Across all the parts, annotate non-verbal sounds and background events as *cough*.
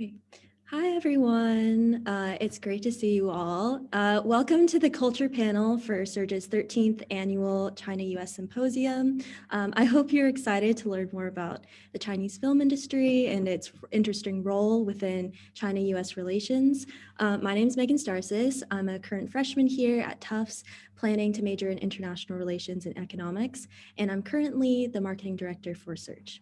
Hi, everyone. Uh, it's great to see you all. Uh, welcome to the culture panel for Surge's 13th annual China-US Symposium. Um, I hope you're excited to learn more about the Chinese film industry and its interesting role within China-US relations. Uh, my name is Megan Starsis. I'm a current freshman here at Tufts, planning to major in international relations and economics, and I'm currently the marketing director for Surge.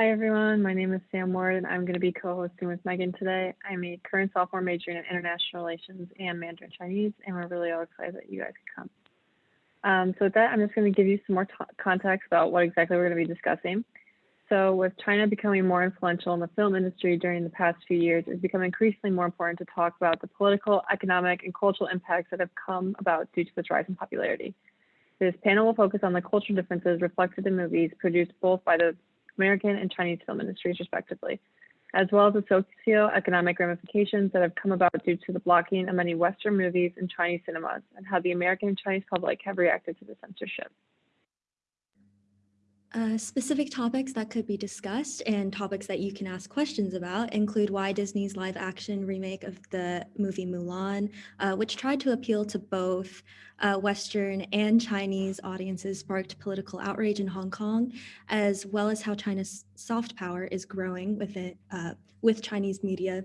Hi, everyone. My name is Sam Ward, and I'm going to be co-hosting with Megan today. I'm a current sophomore majoring in international relations and Mandarin Chinese, and we're really all excited that you guys could come. Um, so with that, I'm just going to give you some more context about what exactly we're going to be discussing. So with China becoming more influential in the film industry during the past few years, it's become increasingly more important to talk about the political, economic, and cultural impacts that have come about due to this rise in popularity. This panel will focus on the cultural differences reflected in movies produced both by the American and Chinese film industries, respectively, as well as the socio-economic ramifications that have come about due to the blocking of many Western movies in Chinese cinemas and how the American and Chinese public have reacted to the censorship. Uh, specific topics that could be discussed and topics that you can ask questions about include why Disney's live action remake of the movie Mulan, uh, which tried to appeal to both uh, Western and Chinese audiences, sparked political outrage in Hong Kong, as well as how China's soft power is growing with, it, uh, with Chinese media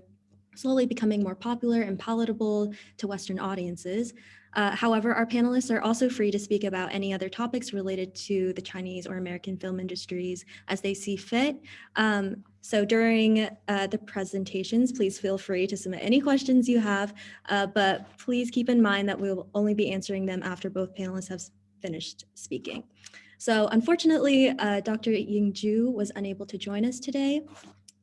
slowly becoming more popular and palatable to Western audiences. Uh, however, our panelists are also free to speak about any other topics related to the Chinese or American film industries as they see fit. Um, so during uh, the presentations, please feel free to submit any questions you have, uh, but please keep in mind that we will only be answering them after both panelists have finished speaking. So unfortunately, uh, Dr. Ying Zhu was unable to join us today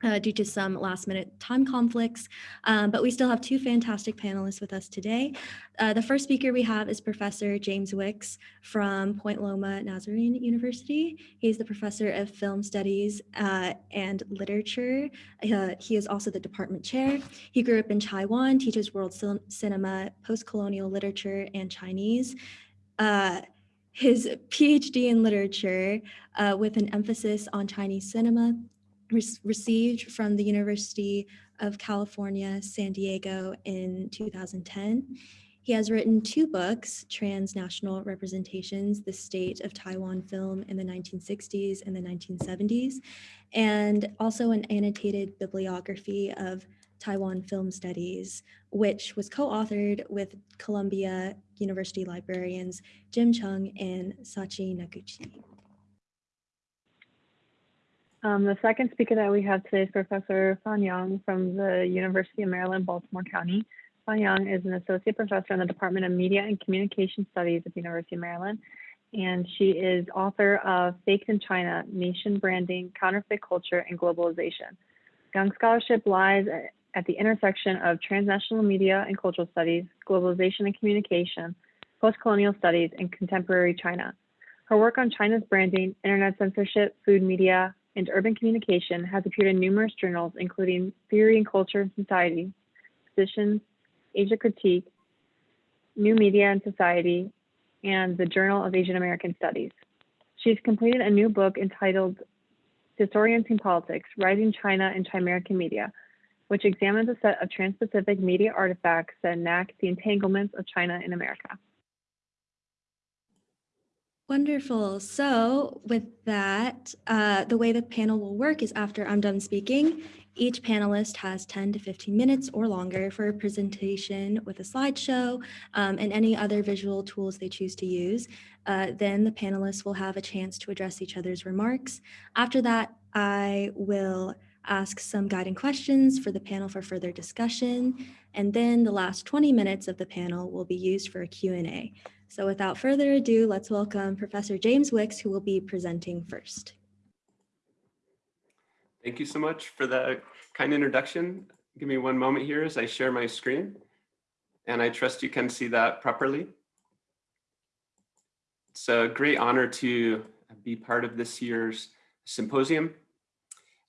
uh, due to some last minute time conflicts, um, but we still have two fantastic panelists with us today. Uh, the first speaker we have is Professor James Wicks from Point Loma Nazarene University. He's the professor of film studies uh, and literature. Uh, he is also the department chair. He grew up in Taiwan, teaches world cinema, post-colonial literature, and Chinese uh, his PhD in literature uh, with an emphasis on Chinese cinema received from the University of California, San Diego in 2010. He has written two books, Transnational Representations, The State of Taiwan Film in the 1960s and the 1970s, and also an annotated bibliography of Taiwan film studies, which was co-authored with Columbia University librarians Jim Chung and Sachi Noguchi. Um, the second speaker that we have today is Professor Fan Yang from the University of Maryland, Baltimore County. Fan Yang is an associate professor in the Department of Media and Communication Studies at the University of Maryland, and she is author of Faked in China, Nation Branding, Counterfeit Culture, and Globalization. Yang Scholarship lies at the intersection of transnational media and cultural studies, globalization and communication, post-colonial studies, and contemporary China. Her work on China's branding, internet censorship, food media, and urban communication has appeared in numerous journals, including Theory and Culture and Society, Positions, Asia Critique, New Media and Society, and the Journal of Asian American Studies. She's completed a new book entitled Disorienting Politics, Rising China and Chimerican Media, which examines a set of trans-Pacific media artifacts that enact the entanglements of China in America. Wonderful. So with that, uh, the way the panel will work is after I'm done speaking, each panelist has 10 to 15 minutes or longer for a presentation with a slideshow um, and any other visual tools they choose to use. Uh, then the panelists will have a chance to address each other's remarks. After that, I will ask some guiding questions for the panel for further discussion. And then the last 20 minutes of the panel will be used for a Q&A. So without further ado, let's welcome Professor James Wicks, who will be presenting first. Thank you so much for the kind introduction. Give me one moment here as I share my screen. And I trust you can see that properly. It's a great honor to be part of this year's symposium.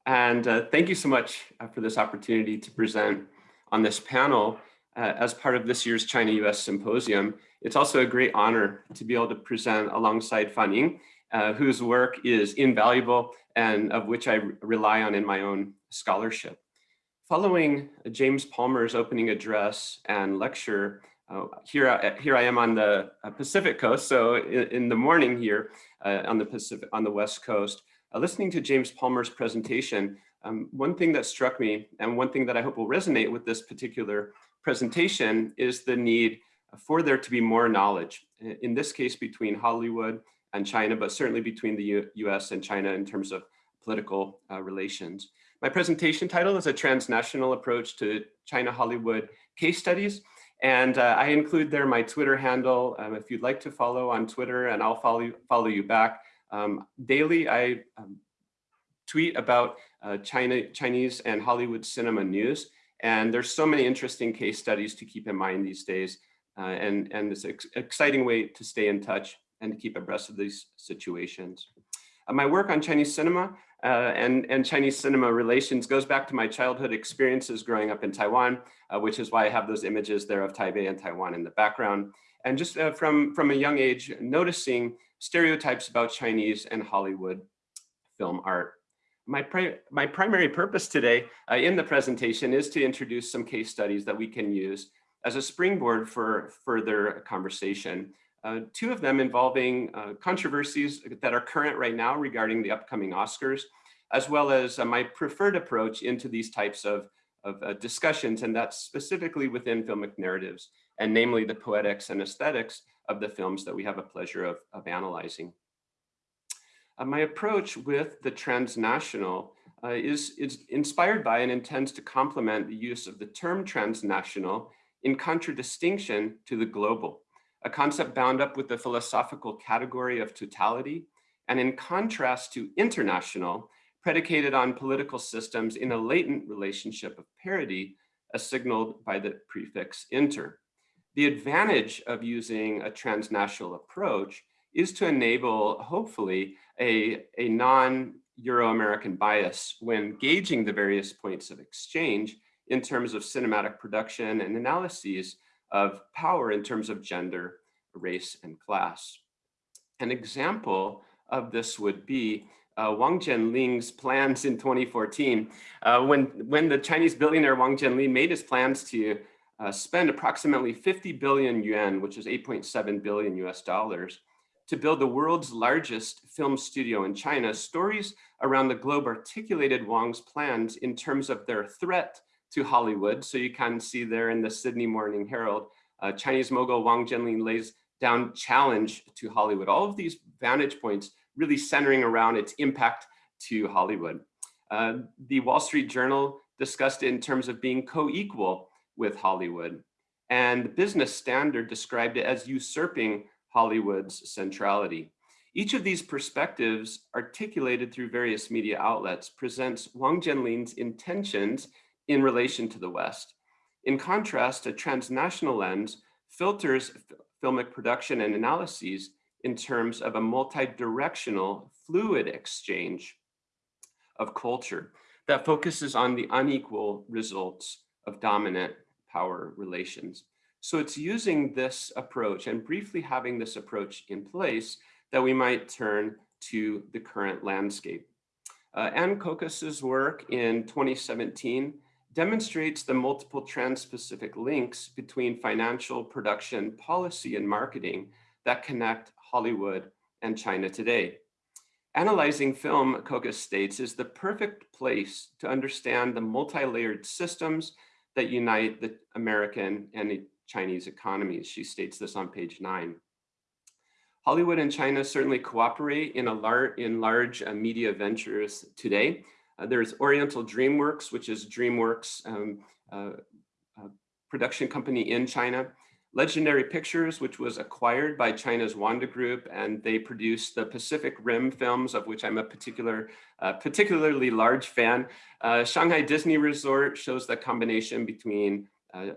And uh, thank you so much uh, for this opportunity to present on this panel uh, as part of this year's China-US Symposium. It's also a great honor to be able to present alongside Fan Ying uh, whose work is invaluable and of which I rely on in my own scholarship. Following James Palmer's opening address and lecture, uh, here, I, here I am on the uh, Pacific coast, so in, in the morning here uh, on the Pacific, on the West Coast, uh, listening to James Palmer's presentation, um, one thing that struck me and one thing that I hope will resonate with this particular presentation is the need for there to be more knowledge, in this case between Hollywood and China, but certainly between the U US and China in terms of political uh, relations. My presentation title is a transnational approach to China-Hollywood case studies. And uh, I include there my Twitter handle. Um, if you'd like to follow on Twitter and I'll follow, follow you back. Um, daily, I um, tweet about uh, China, Chinese and Hollywood cinema news. And there's so many interesting case studies to keep in mind these days. Uh, and, and an ex exciting way to stay in touch and to keep abreast of these situations. Uh, my work on Chinese cinema uh, and, and Chinese cinema relations goes back to my childhood experiences growing up in Taiwan, uh, which is why I have those images there of Taipei and Taiwan in the background. And just uh, from, from a young age, noticing stereotypes about Chinese and Hollywood film art. My, pri my primary purpose today uh, in the presentation is to introduce some case studies that we can use as a springboard for further conversation. Uh, two of them involving uh, controversies that are current right now regarding the upcoming Oscars, as well as uh, my preferred approach into these types of, of uh, discussions, and that's specifically within filmic narratives, and namely the poetics and aesthetics of the films that we have a pleasure of, of analyzing. Uh, my approach with the transnational uh, is, is inspired by and intends to complement the use of the term transnational in contradistinction to the global, a concept bound up with the philosophical category of totality, and in contrast to international, predicated on political systems in a latent relationship of parity, as signaled by the prefix inter. The advantage of using a transnational approach is to enable, hopefully, a, a non-Euro-American bias when gauging the various points of exchange in terms of cinematic production and analyses of power in terms of gender, race, and class. An example of this would be uh, Wang Jianlin's plans in 2014, uh, when, when the Chinese billionaire Wang Jianlin made his plans to uh, spend approximately 50 billion yuan, which is 8.7 billion US dollars, to build the world's largest film studio in China, stories around the globe articulated Wang's plans in terms of their threat to Hollywood. So you can see there in the Sydney Morning Herald, uh, Chinese mogul Wang Jianlin lays down challenge to Hollywood. All of these vantage points really centering around its impact to Hollywood. Uh, the Wall Street Journal discussed it in terms of being co-equal with Hollywood. And the Business Standard described it as usurping Hollywood's centrality. Each of these perspectives, articulated through various media outlets, presents Wang Jianlin's intentions in relation to the West. In contrast, a transnational lens filters filmic production and analyses in terms of a multi-directional fluid exchange of culture that focuses on the unequal results of dominant power relations. So it's using this approach and briefly having this approach in place that we might turn to the current landscape. Uh, Aynne Kokas's work in 2017 demonstrates the multiple trans-Pacific links between financial, production, policy, and marketing that connect Hollywood and China today. Analyzing film, Kokas states, is the perfect place to understand the multi-layered systems that unite the American and Chinese economies. She states this on page nine. Hollywood and China certainly cooperate in, a lar in large uh, media ventures today. Uh, there's Oriental DreamWorks, which is DreamWorks um, uh, uh, production company in China. Legendary Pictures, which was acquired by China's Wanda Group, and they produced the Pacific Rim films, of which I'm a particular, uh, particularly large fan. Uh, Shanghai Disney Resort shows the combination between a,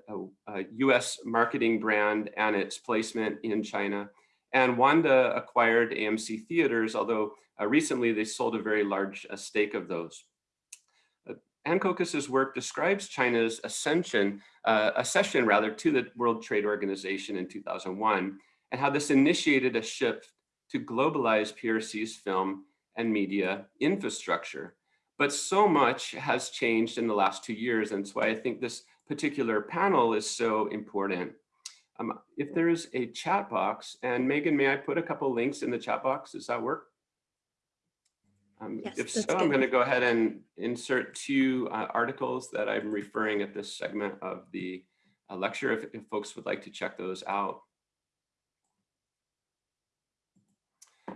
a, US marketing brand and its placement in China. And Wanda acquired AMC Theaters, although uh, recently they sold a very large uh, stake of those. Aynne Kokas's work describes China's ascension, uh, accession rather, to the World Trade Organization in 2001, and how this initiated a shift to globalize PRC's film and media infrastructure. But so much has changed in the last two years, and why I think this particular panel is so important. Um, if there's a chat box, and Megan, may I put a couple links in the chat box? Does that work? Um, Yes, if so, that's I'm going to go ahead and insert two uh, articles that I'm referring at this segment of the uh, lecture, if, if folks would like to check those out.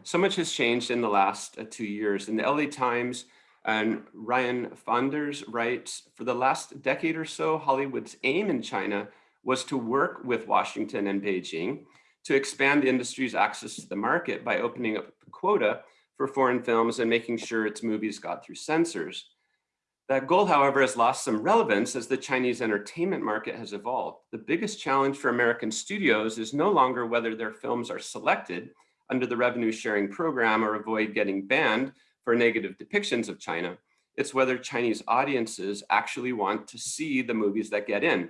So much has changed in the last uh, two years. In the LA Times, and Ryan Faughnder writes, for the last decade or so, Hollywood's aim in China was to work with Washington and Beijing to expand the industry's access to the market by opening up a quota for foreign films and making sure its movies got through censors. That goal, however, has lost some relevance as the Chinese entertainment market has evolved. The biggest challenge for American studios is no longer whether their films are selected under the revenue sharing program or avoid getting banned for negative depictions of China. It's whether Chinese audiences actually want to see the movies that get in.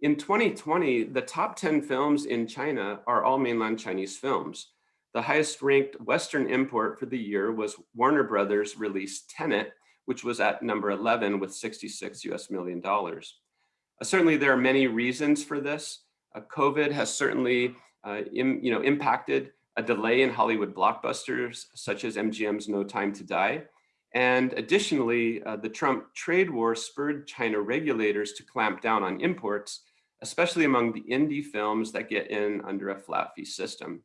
In 2020, the top 10 films in China are all mainland Chinese films. The highest ranked Western import for the year was Warner Brothers release Tenet, which was at number 11 with 66 US million dollars. Uh, certainly there are many reasons for this. Uh, COVID has certainly uh, im, you know, impacted a delay in Hollywood blockbusters such as MGM's No Time to Die. And additionally, uh, the Trump trade war spurred China regulators to clamp down on imports, especially among the indie films that get in under a flat fee system.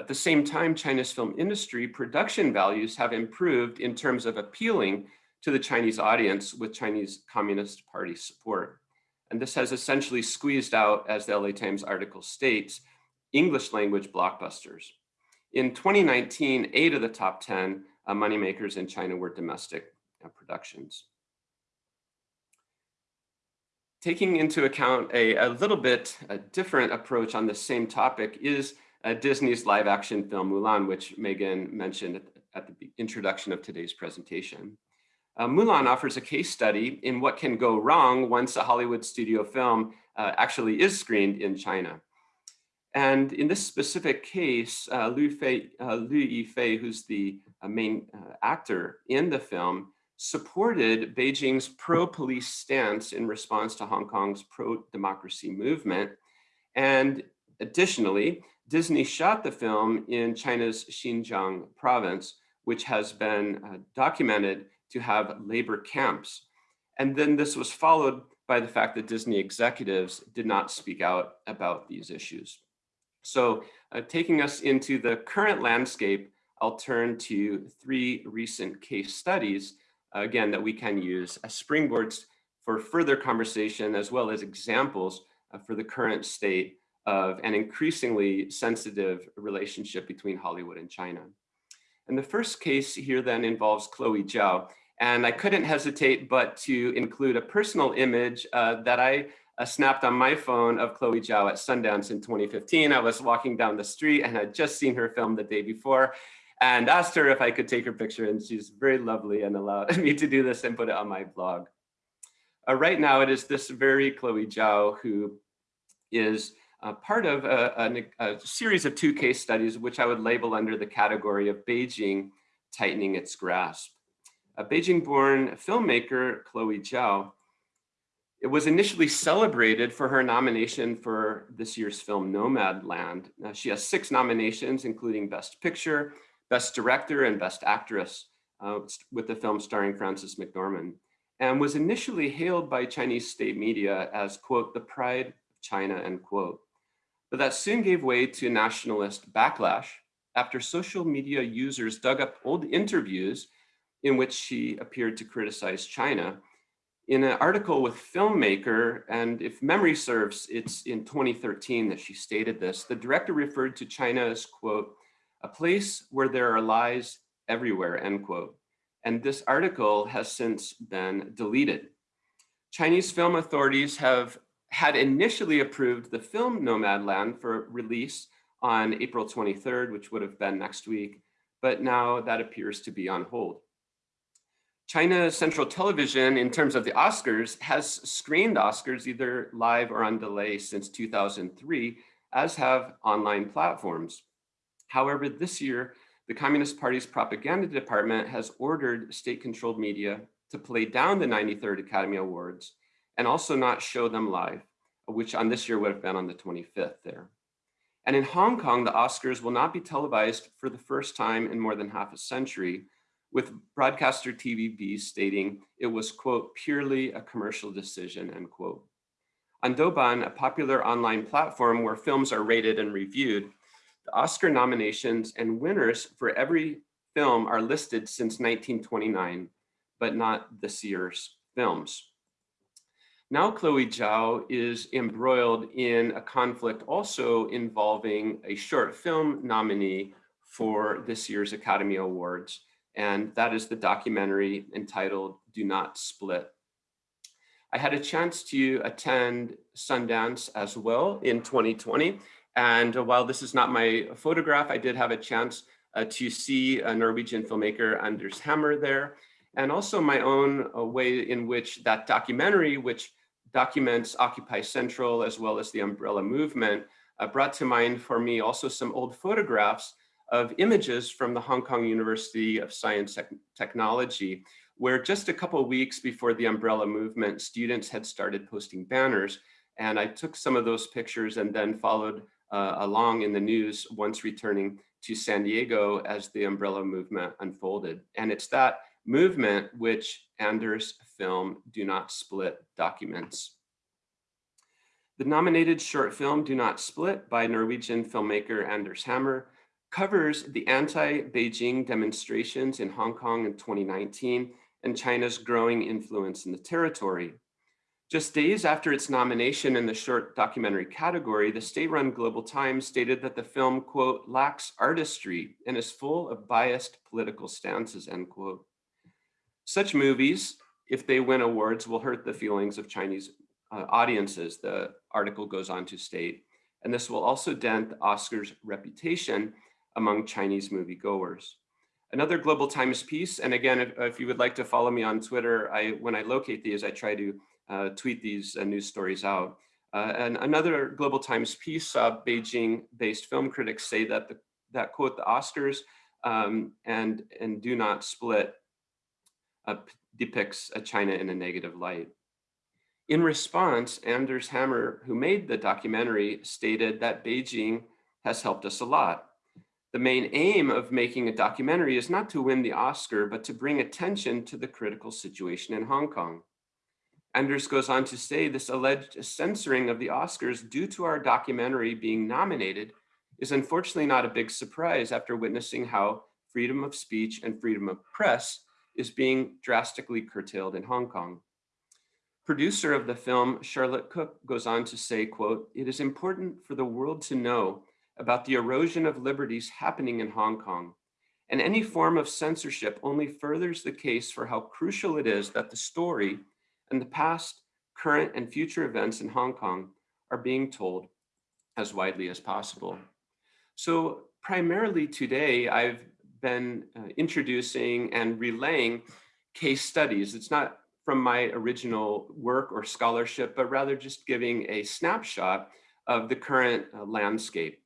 At the same time, China's film industry production values have improved in terms of appealing to the Chinese audience with Chinese Communist Party support. And this has essentially squeezed out, as the LA Times article states, English language blockbusters. In 2019, eight of the top 10 uh, moneymakers in China were domestic uh, productions. Taking into account a, a little bit a different approach on the same topic is uh, Disney's live action film Mulan, which Megan mentioned at, the introduction of today's presentation. Uh, Mulan offers a case study in what can go wrong once a Hollywood studio film uh, actually is screened in China. And in this specific case, uh, Liu, Fei, uh, Liu Yifei, who's the uh, main uh, actor in the film, supported Beijing's pro-police stance in response to Hong Kong's pro-democracy movement. And additionally, Disney shot the film in China's Xinjiang province, which has been uh, documented to have labor camps. And then this was followed by the fact that Disney executives did not speak out about these issues. So uh, taking us into the current landscape, I'll turn to three recent case studies, uh, again, that we can use as springboards for further conversation, as well as examples uh, for the current state of an increasingly sensitive relationship between Hollywood and China. And the first case here then involves Chloe Zhao. And I couldn't hesitate but to include a personal image uh, that I uh, snapped on my phone of Chloe Zhao at Sundance in 2015. I was walking down the street and had just seen her film the day before and asked her if I could take her picture and she's very lovely and allowed *laughs* me to do this and put it on my blog. Uh, right now it is this very Chloe Zhao who is uh, part of a, a, a, series of two case studies, which I would label under the category of Beijing tightening its grasp. A Beijing-born filmmaker, Chloe Zhao, it was initially celebrated for her nomination for this year's film Nomadland. Now, she has six nominations, including Best Picture, Best Director, and Best Actress, uh, with the film starring Frances McDormand, and was initially hailed by Chinese state media as, quote, the pride of China, end quote. But that soon gave way to nationalist backlash after social media users dug up old interviews in which she appeared to criticize China. In an article with Filmmaker, and if memory serves, it's in 2013 that she stated this, the director referred to China as, quote, a place where there are lies everywhere, end quote. And this article has since been deleted. Chinese film authorities have had initially approved the film Nomadland for release on April 23rd, which would have been next week, but now that appears to be on hold. China Central Television, in terms of the Oscars, has screened Oscars either live or on delay since 2003, as have online platforms. However, this year, the Communist Party's propaganda department has ordered state-controlled media to play down the 93rd Academy Awards and also not show them live, which on this year would have been on the 25th there. And in Hong Kong, the Oscars will not be televised for the first time in more than half a century, with broadcaster TVB stating it was, quote, purely a commercial decision, end quote. On Douban, a popular online platform where films are rated and reviewed, the Oscar nominations and winners for every film are listed since 1929, but not this year's films. Now Chloe Zhao is embroiled in a conflict also involving a short film nominee for this year's Academy Awards, and that is the documentary entitled Do Not Split. I had a chance to attend Sundance as well in 2020, and while this is not my photograph, I did have a chance uh, to see a Norwegian filmmaker, Anders Hammer there, and also my own uh, way in which that documentary, which documents Occupy Central as well as the umbrella movement, uh, brought to mind for me also some old photographs of images from the Hong Kong University of Science Technology, where just a couple weeks before the umbrella movement, students had started posting banners. And I took some of those pictures and then followed uh, along in the news once returning to San Diego as the umbrella movement unfolded. And it's that movement which Anders' film Do Not Split documents. The nominated short film Do Not Split by Norwegian filmmaker Anders Hammer covers the anti-Beijing demonstrations in Hong Kong in 2019 and China's growing influence in the territory. Just days after its nomination in the short documentary category, the state-run Global Times stated that the film, quote, lacks artistry and is full of biased political stances, end quote. Such movies, if they win awards, will hurt the feelings of Chinese uh, audiences, the article goes on to state. And this will also dent the Oscars' reputation among Chinese moviegoers. Another Global Times piece, and again, if, if, you would like to follow me on Twitter, I, when I locate these, I try to uh, tweet these uh, news stories out. Uh, and another Global Times piece, Beijing-based film critics say that, the, that quote, the Oscars um, and, and do not split uh, depicts China in a negative light. In response, Anders Hammer, who made the documentary, stated that Beijing has helped us a lot. The main aim of making a documentary is not to win the Oscar, but to bring attention to the critical situation in Hong Kong. Anders goes on to say this alleged censoring of the Oscars due to our documentary being nominated is unfortunately not a big surprise after witnessing how freedom of speech and freedom of press is being drastically curtailed in Hong Kong. Producer of the film, Charlotte Cook, goes on to say, quote, it is important for the world to know about the erosion of liberties happening in Hong Kong. And any form of censorship only furthers the case for how crucial it is that the story and the past, current, and future events in Hong Kong are being told as widely as possible. So primarily today, I've been uh, introducing and relaying case studies. It's not from my original work or scholarship, but rather just giving a snapshot of the current uh, landscape.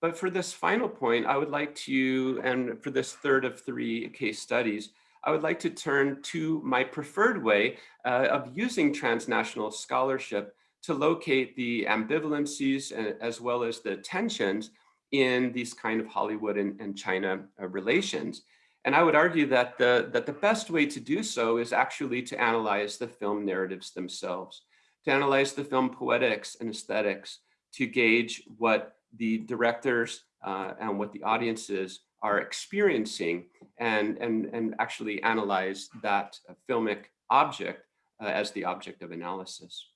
But for this final point, I would like to, and for this third of three case studies, I would like to turn to my preferred way uh, of using transnational scholarship to locate the ambivalencies uh, as well as the tensions in these kind of Hollywood and, and China uh, relations. And I would argue that the, that the best way to do so is actually to analyze the film narratives themselves, to analyze the film poetics and aesthetics, to gauge what the directors uh, and what the audiences are experiencing and, and, and actually analyze that filmic object uh, as the object of analysis.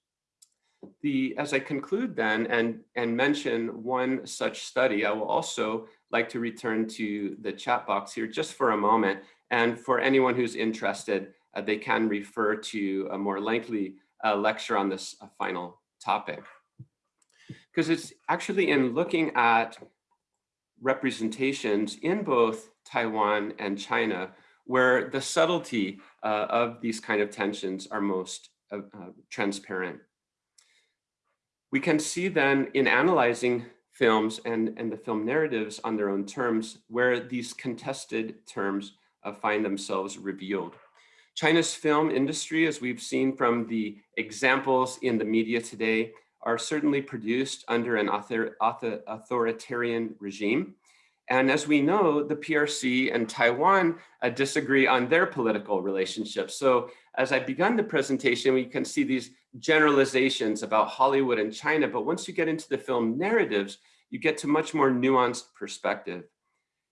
The, as I conclude then and, and mention one such study, I will also like to return to the chat box here just for a moment. And for anyone who's interested, uh, they can refer to a more lengthy uh, lecture on this uh, final topic because it's actually in looking at representations in both Taiwan and China where the subtlety uh, of these kind of tensions are most uh, uh, transparent. We can see then in analyzing films and, and the film narratives on their own terms, where these contested terms uh, find themselves revealed. China's film industry, as we've seen from the examples in the media today, are certainly produced under an author, author, authoritarian regime. And as we know, the PRC and Taiwan uh, disagree on their political relationships. So as I begun the presentation, we can see these generalizations about Hollywood and China, but once you get into the film narratives, you get to much more nuanced perspective.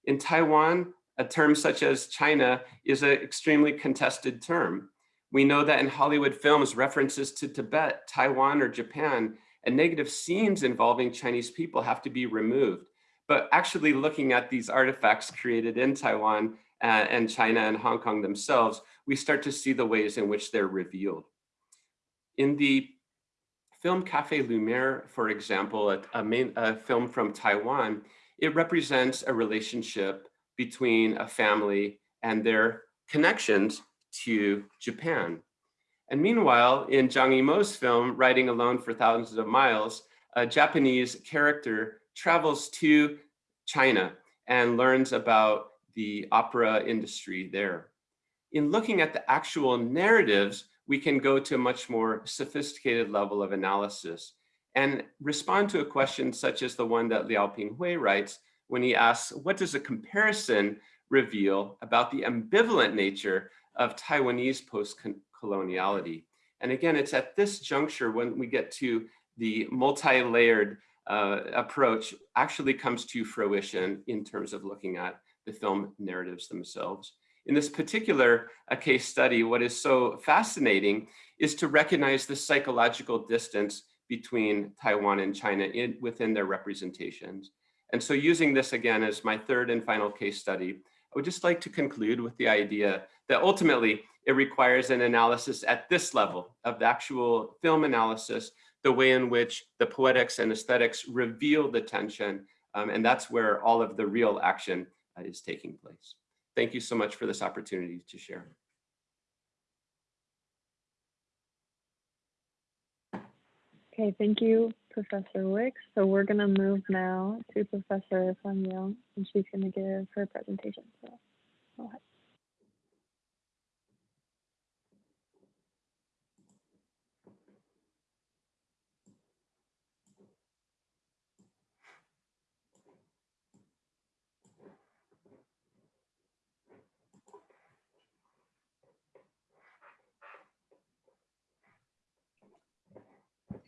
In Taiwan, a term such as China is an extremely contested term. We know that in Hollywood films, references to Tibet, Taiwan, or Japan, and negative scenes involving Chinese people have to be removed. But actually looking at these artifacts created in Taiwan uh, and China and Hong Kong themselves, we start to see the ways in which they're revealed. In the film Cafe Lumiere, for example, a, a, main, a film from Taiwan, it represents a relationship between a family and their connections to Japan. And meanwhile, in Zhang Yimou's film, Riding Alone for Thousands of Miles, a Japanese character travels to China and learns about the opera industry there. In looking at the actual narratives, we can go to a much more sophisticated level of analysis and respond to a question such as the one that Liao Pinghui writes when he asks, what does a comparison reveal about the ambivalent nature of Taiwanese post-coloniality? And again, it's at this juncture when we get to the multi-layered uh, approach actually comes to fruition in terms of looking at the film narratives themselves. In this particular uh, case study, what is so fascinating is to recognize the psychological distance between Taiwan and China in, within their representations. And so using this again as my third and final case study, I would just like to conclude with the idea that ultimately it requires an analysis at this level of the actual film analysis the way in which the poetics and aesthetics reveal the tension. Um, and that's where all of the real action uh, is taking place. Thank you so much for this opportunity to share. Okay, thank you, Professor Wicks. So we're going to move now to Professor Fan and she's to give her presentation. So go ahead.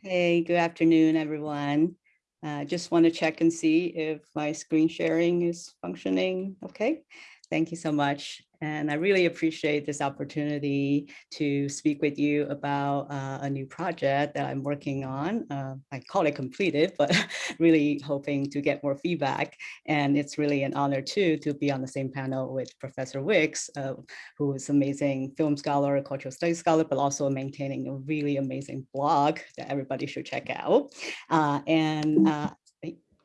Hey, good afternoon, everyone. Uh, just want to check and see if my screen sharing is functioning okay. Thank you so much. And I really appreciate this opportunity to speak with you about uh, a new project that I'm working on. Uh, I call it completed, but *laughs* really hoping to get more feedback. And it's really an honor too to be on the same panel with Professor Wicks, uh, who is amazing film scholar, cultural studies scholar, but also maintaining a really amazing blog that everybody should check out. Uh, and uh,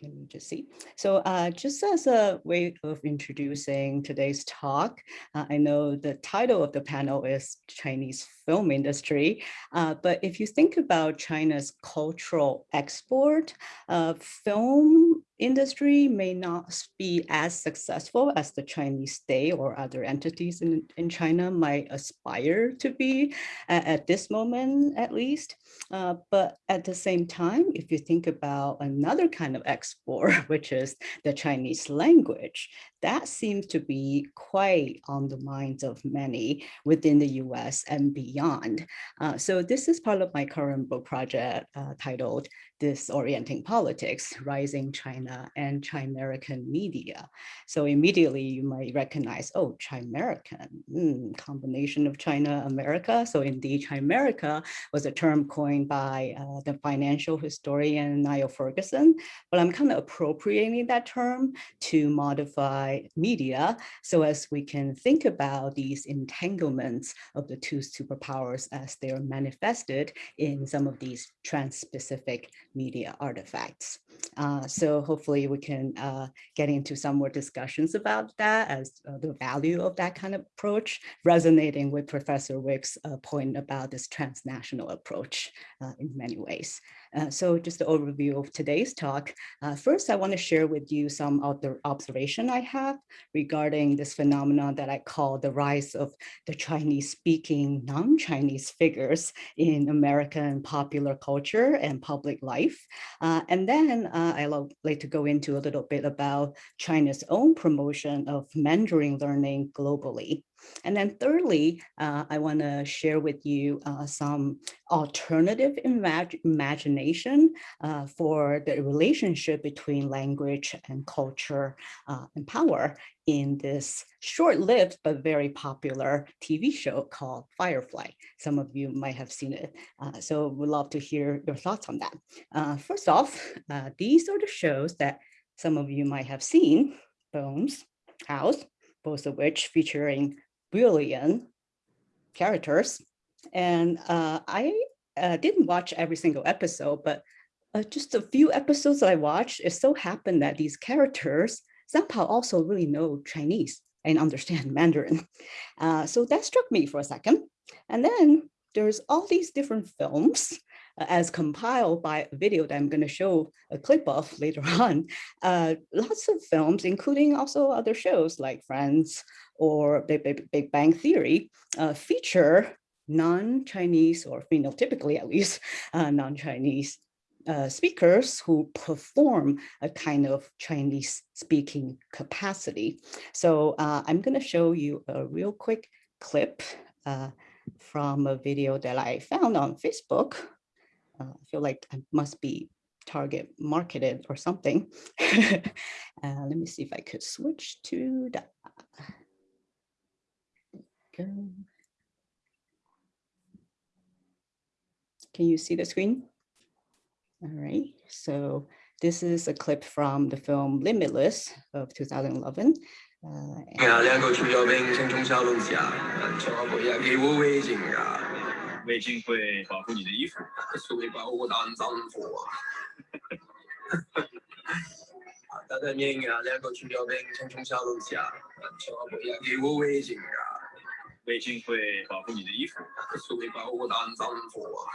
let me just see. So uh, just as a way of introducing today's talk, uh, I know the title of the panel is Chinese film industry, uh, but if you think about China's cultural export, uh, film industry may not be as successful as the Chinese state or other entities in, in China might aspire to be at, at this moment, at least. Uh, but at the same time, if you think about another kind of export, *laughs* which is the Chinese language, that seems to be quite on the minds of many within the US and beyond. Uh, so this is part of my current book project uh, titled Disorienting Politics, Rising China and Chimerican Media. So immediately you might recognize, oh, Chimerican, mm, combination of China, America. So indeed, Chimerica was a term coined by uh, the financial historian Niall Ferguson, but I'm kind of appropriating that term to modify media so as we can think about these entanglements of the two superpowers as they are manifested in some of these trans-Pacific media artifacts. Uh, so hopefully we can uh, get into some more discussions about that as uh, the value of that kind of approach, resonating with Professor Wick's uh, point about this transnational approach uh, in many ways. Uh, so just the overview of today's talk. Uh, first, I want to share with you some of the observation I have regarding this phenomenon that I call the rise of the Chinese speaking non-Chinese figures in American popular culture and public life. Uh, and then uh, I like to go into a little bit about China's own promotion of Mandarin learning globally. And then thirdly, uh, I want to share with you uh, some alternative imag imagination uh, for the relationship between language and culture uh, and power in this short-lived but very popular TV show called Firefly. Some of you might have seen it. Uh, so we'd love to hear your thoughts on that. Uh, first off, these are the shows that some of you might have seen, Bones, House, both of which featuring billion characters. And uh, I uh, didn't watch every single episode, but uh, just a few episodes that I watched, it so happened that these characters somehow also really know Chinese and understand *laughs* Mandarin. Uh, so that struck me for a second. And then there's all these different films as compiled by a video that I'm going to show a clip of *laughs* later on. Uh, lots of films, including also other shows like Friends or Big, Big, Big Bang Theory, uh, feature non-Chinese or phenotypically at least *laughs* uh, non-Chinese uh, speakers who perform a kind of Chinese speaking capacity. So uh, I'm going to show you a real quick clip uh, from a video that I found on Facebook. Uh, I feel like I must be target marketed or something. *laughs* uh, let me see if I could switch to that. Go. Can you see the screen? All right, so this is a clip from the film Limitless of 2011. Uh, 啊，两个除咗兵青冲沙龙下，从我每日几会微信啊，微信会保护你的衣服，是会保护单丈夫啊。但系面啊，两个除咗兵青冲沙龙下，从我每日几会微信啊，微信会保护你的衣服，是会保护单丈夫啊。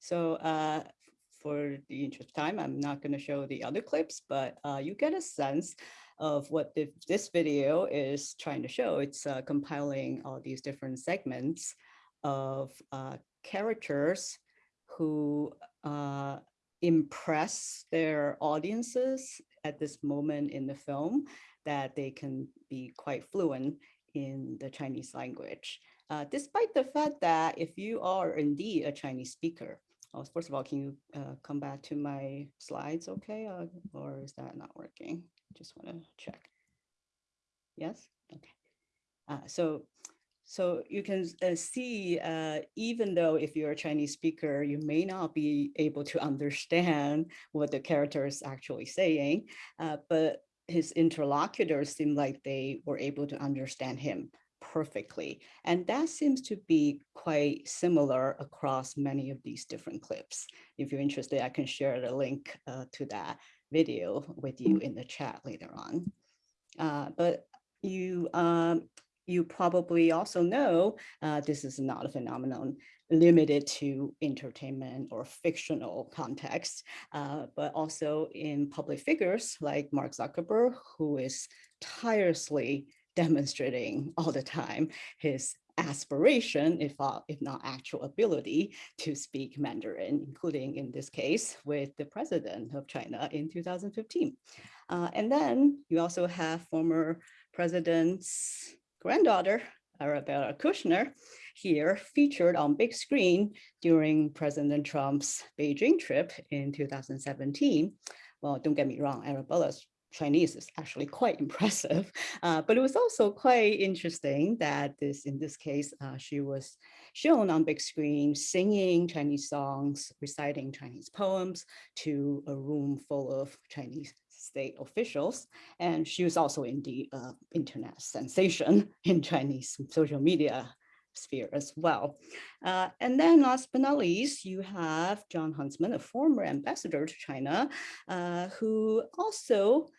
So uh, for the interest of time, I'm not going to show the other clips, but uh, you get a sense of what the, this video is trying to show. It's uh, compiling all these different segments of uh, characters who uh, impress their audiences at this moment in the film that they can be quite fluent in the Chinese language. Uh, despite the fact that if you are indeed a Chinese speaker, oh, first of all, can you uh, come back to my slides, okay? Uh, or is that not working? Just want to check. Yes, okay. Uh, so, so you can uh, see, uh, even though if you're a Chinese speaker, you may not be able to understand what the character is actually saying, but his interlocutors seem like they were able to understand him perfectly. And that seems to be quite similar across many of these different clips. If you're interested, I can share the link uh, to that video with you in the chat later on. Uh, but you, um, you probably also know uh, this is not a phenomenon limited to entertainment or fictional context, uh, but also in public figures like Mark Zuckerberg, who is tirelessly demonstrating all the time his aspiration, if, uh, if not actual ability to speak Mandarin, including in this case with the president of China in 2015. Uh, and then you also have former president's granddaughter, Arabella Kushner, here featured on big screen during President Trump's Beijing trip in 2017. Well, don't get me wrong, Arabella's Chinese is actually quite *laughs* impressive, uh, but it was also quite interesting that this, in this case, uh, she was shown on big screen singing Chinese songs, reciting Chinese poems to a room full of Chinese state officials. And she was also indeed uh, internet sensation *laughs* in Chinese social media sphere as well. Uh, and then last but not least, you have Jon Huntsman, a former ambassador to China, uh, who also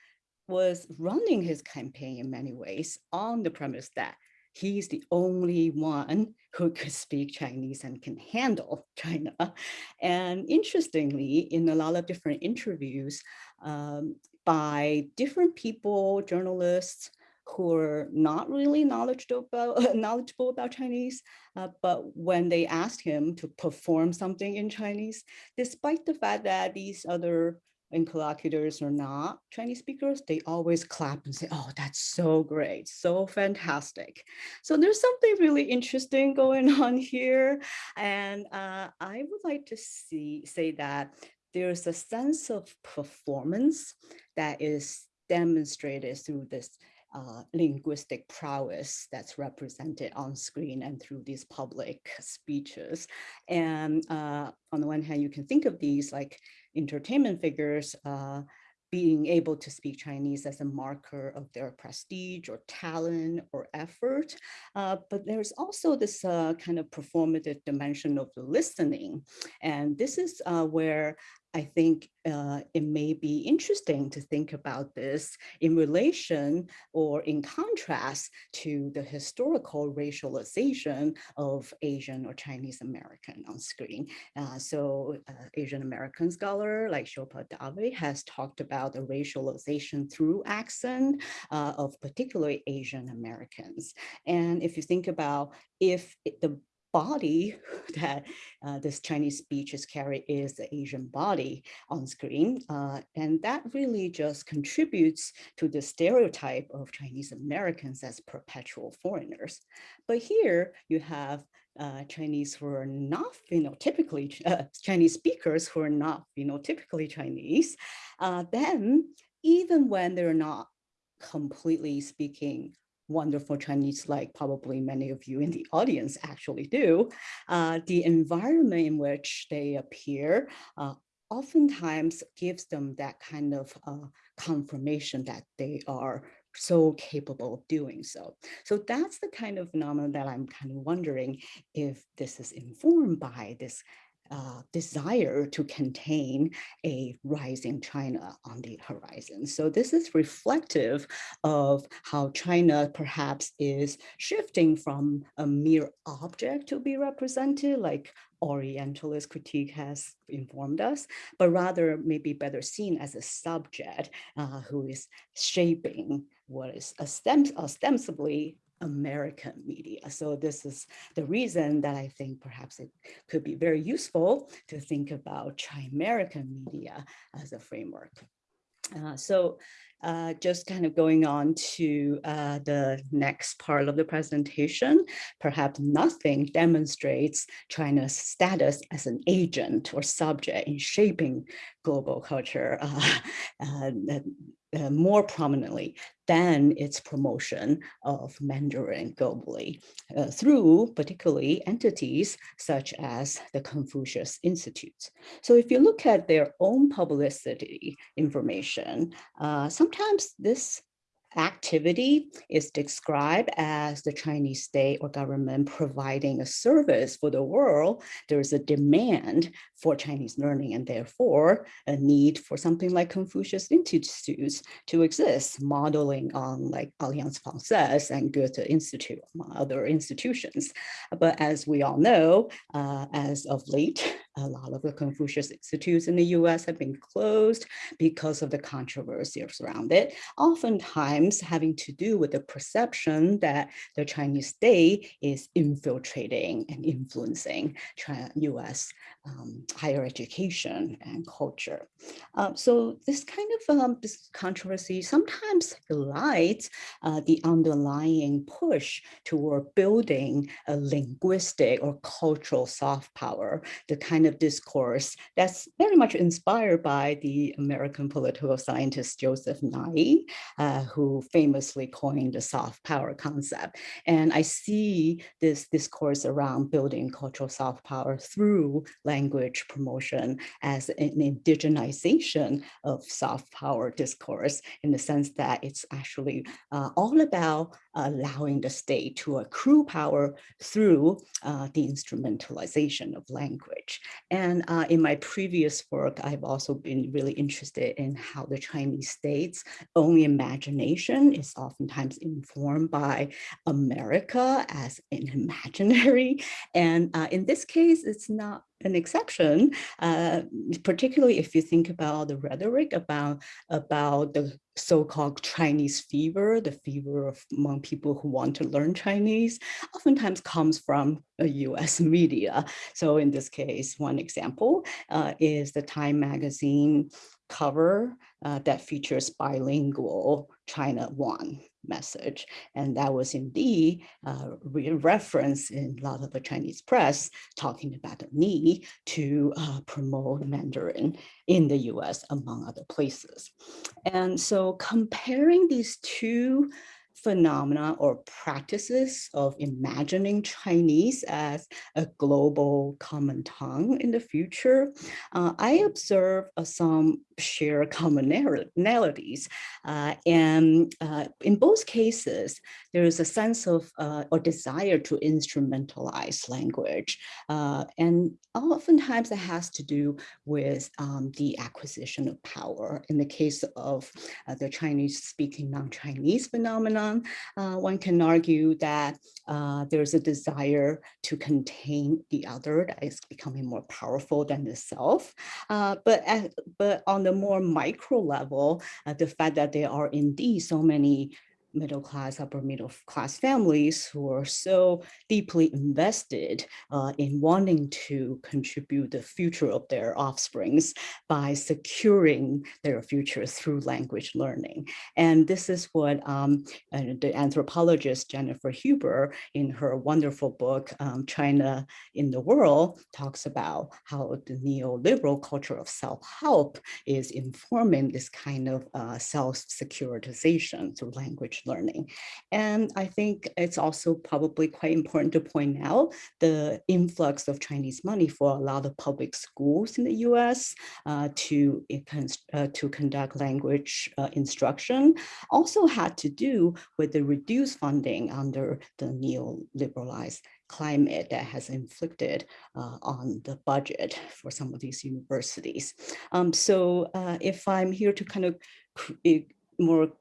was running his campaign in many ways on the premise that he's the only one who could speak Chinese and can handle *laughs* China. And interestingly, in a lot of different interviews um, by different people, journalists, who are not really knowledgeable about, *laughs* knowledgeable about Chinese, uh, but when they asked him to perform something in Chinese, despite the fact that these other interlocutors are not Chinese speakers, they always clap and say, oh, that's so great, so fantastic. So there's something really interesting *laughs* going on here. And uh, I would like to see say that there's a sense of performance that is demonstrated through this uh, linguistic prowess that's represented on screen and through these public speeches. And uh, on the one hand, you can think of these like entertainment figures uh, being able to speak Chinese as a marker of their prestige or talent or effort. Uh, but there's also this uh, kind of performative dimension of listening. And this is uh, where I think uh, it may be interesting to think about this in relation or in contrast to the historical racialization of Asian or Chinese American on screen. Uh, so uh, Asian American scholar like Shilpa Dave has talked about the racialization through accent uh, of particularly Asian Americans. And if you think about if the body *laughs* that uh, this Chinese speech is carried is the Asian body on screen. Uh, and that really just contributes to the stereotype of Chinese Americans as perpetual foreigners. But here you have uh, Chinese who are not phenotypically, uh, Chinese speakers who are not phenotypically Chinese, uh, then even when they're not completely speaking wonderful Chinese like probably many of you in the audience actually do, uh, the environment in which they appear uh, oftentimes gives them that kind of uh, confirmation that they are so capable of doing so. So that's the kind of phenomenon that I'm kind of wondering if this is informed by this uh, desire to contain a rising China on the horizon. So this is reflective of how China perhaps is shifting from a mere object to be represented, like Orientalist critique has informed us, but rather maybe better seen as a subject uh, who is shaping what is ostensibly American media. So this is the reason that I think perhaps it could be very useful to think about Chimerican media as a framework. Uh, so uh, just kind of going on to uh, the next part of the presentation, perhaps nothing demonstrates China's status as an agent or subject in shaping global culture uh, *laughs* uh, more prominently than its promotion of Mandarin globally uh, through particularly entities such as the Confucius Institute. So if you look at their own publicity information, uh, sometimes this activity is described as the Chinese state or government providing a service for the world, there's a demand for Chinese learning and therefore a need for something like Confucius Institutes to exist, modeling on like Alliance Francaise and Goethe Institute, among other institutions. But as we all know, uh, as of late, a lot of the Confucius Institutes in the US have been closed because of the controversy around it, oftentimes having to do with the perception that the Chinese state is infiltrating and influencing China, US um, higher education and culture. Um, so this kind of um, this controversy sometimes highlights uh, the underlying push toward building a linguistic or cultural soft power, the kind of discourse that's very much inspired by the American political scientist Joseph Nye, uh, who famously coined the soft power concept. And I see this discourse around building cultural soft power through language promotion as an indigenization of soft power discourse in the sense that it's actually uh, all about allowing the state to accrue power through uh, the instrumentalization of language. And uh, in my previous work, I've also been really interested in how the Chinese state's own imagination is oftentimes informed by America as an imaginary. *laughs* And uh, in this case, it's not an exception, uh, particularly if you think about the rhetoric about, about the so-called Chinese fever, the fever among people who want to learn Chinese, oftentimes comes from US *laughs* media. So in this case, one example uh, is the Time magazine cover uh, that features bilingual China One message. And that was indeed uh, re referenced in a lot of the Chinese press talking about the need to uh, promote Mandarin in the US, among other places. And so comparing these two phenomena or practices of imagining Chinese as a global common tongue in the future, uh, I observe uh, some shared commonalities. Uh, and uh, in both cases, there is a sense of uh, or desire to instrumentalize language. Uh, and oftentimes it has to do with um, the acquisition of power. In the case of the Chinese speaking non-Chinese phenomenon, uh, one can argue that uh, there's a desire to contain the other that is becoming more powerful than the self. Uh, but, at, but on the more micro level, uh, the fact that there are indeed so many middle class, upper middle class families who are so deeply invested uh, in wanting to contribute the future of their offsprings by securing their future through language learning. And this is what um, the anthropologist Jennifer Hubbert in her wonderful book, um, China in the World, talks about how the neoliberal culture of self-help is informing this kind of uh, self-securitization through language learning. And I think it's also probably quite important to point out the influx of Chinese money for a lot of public schools in the US uh, to, uh, to conduct language uh, instruction also had to do with the reduced funding under the neoliberalized climate that has inflicted uh, on the budget for some of these universities. Um, so uh, if I'm here to kind of more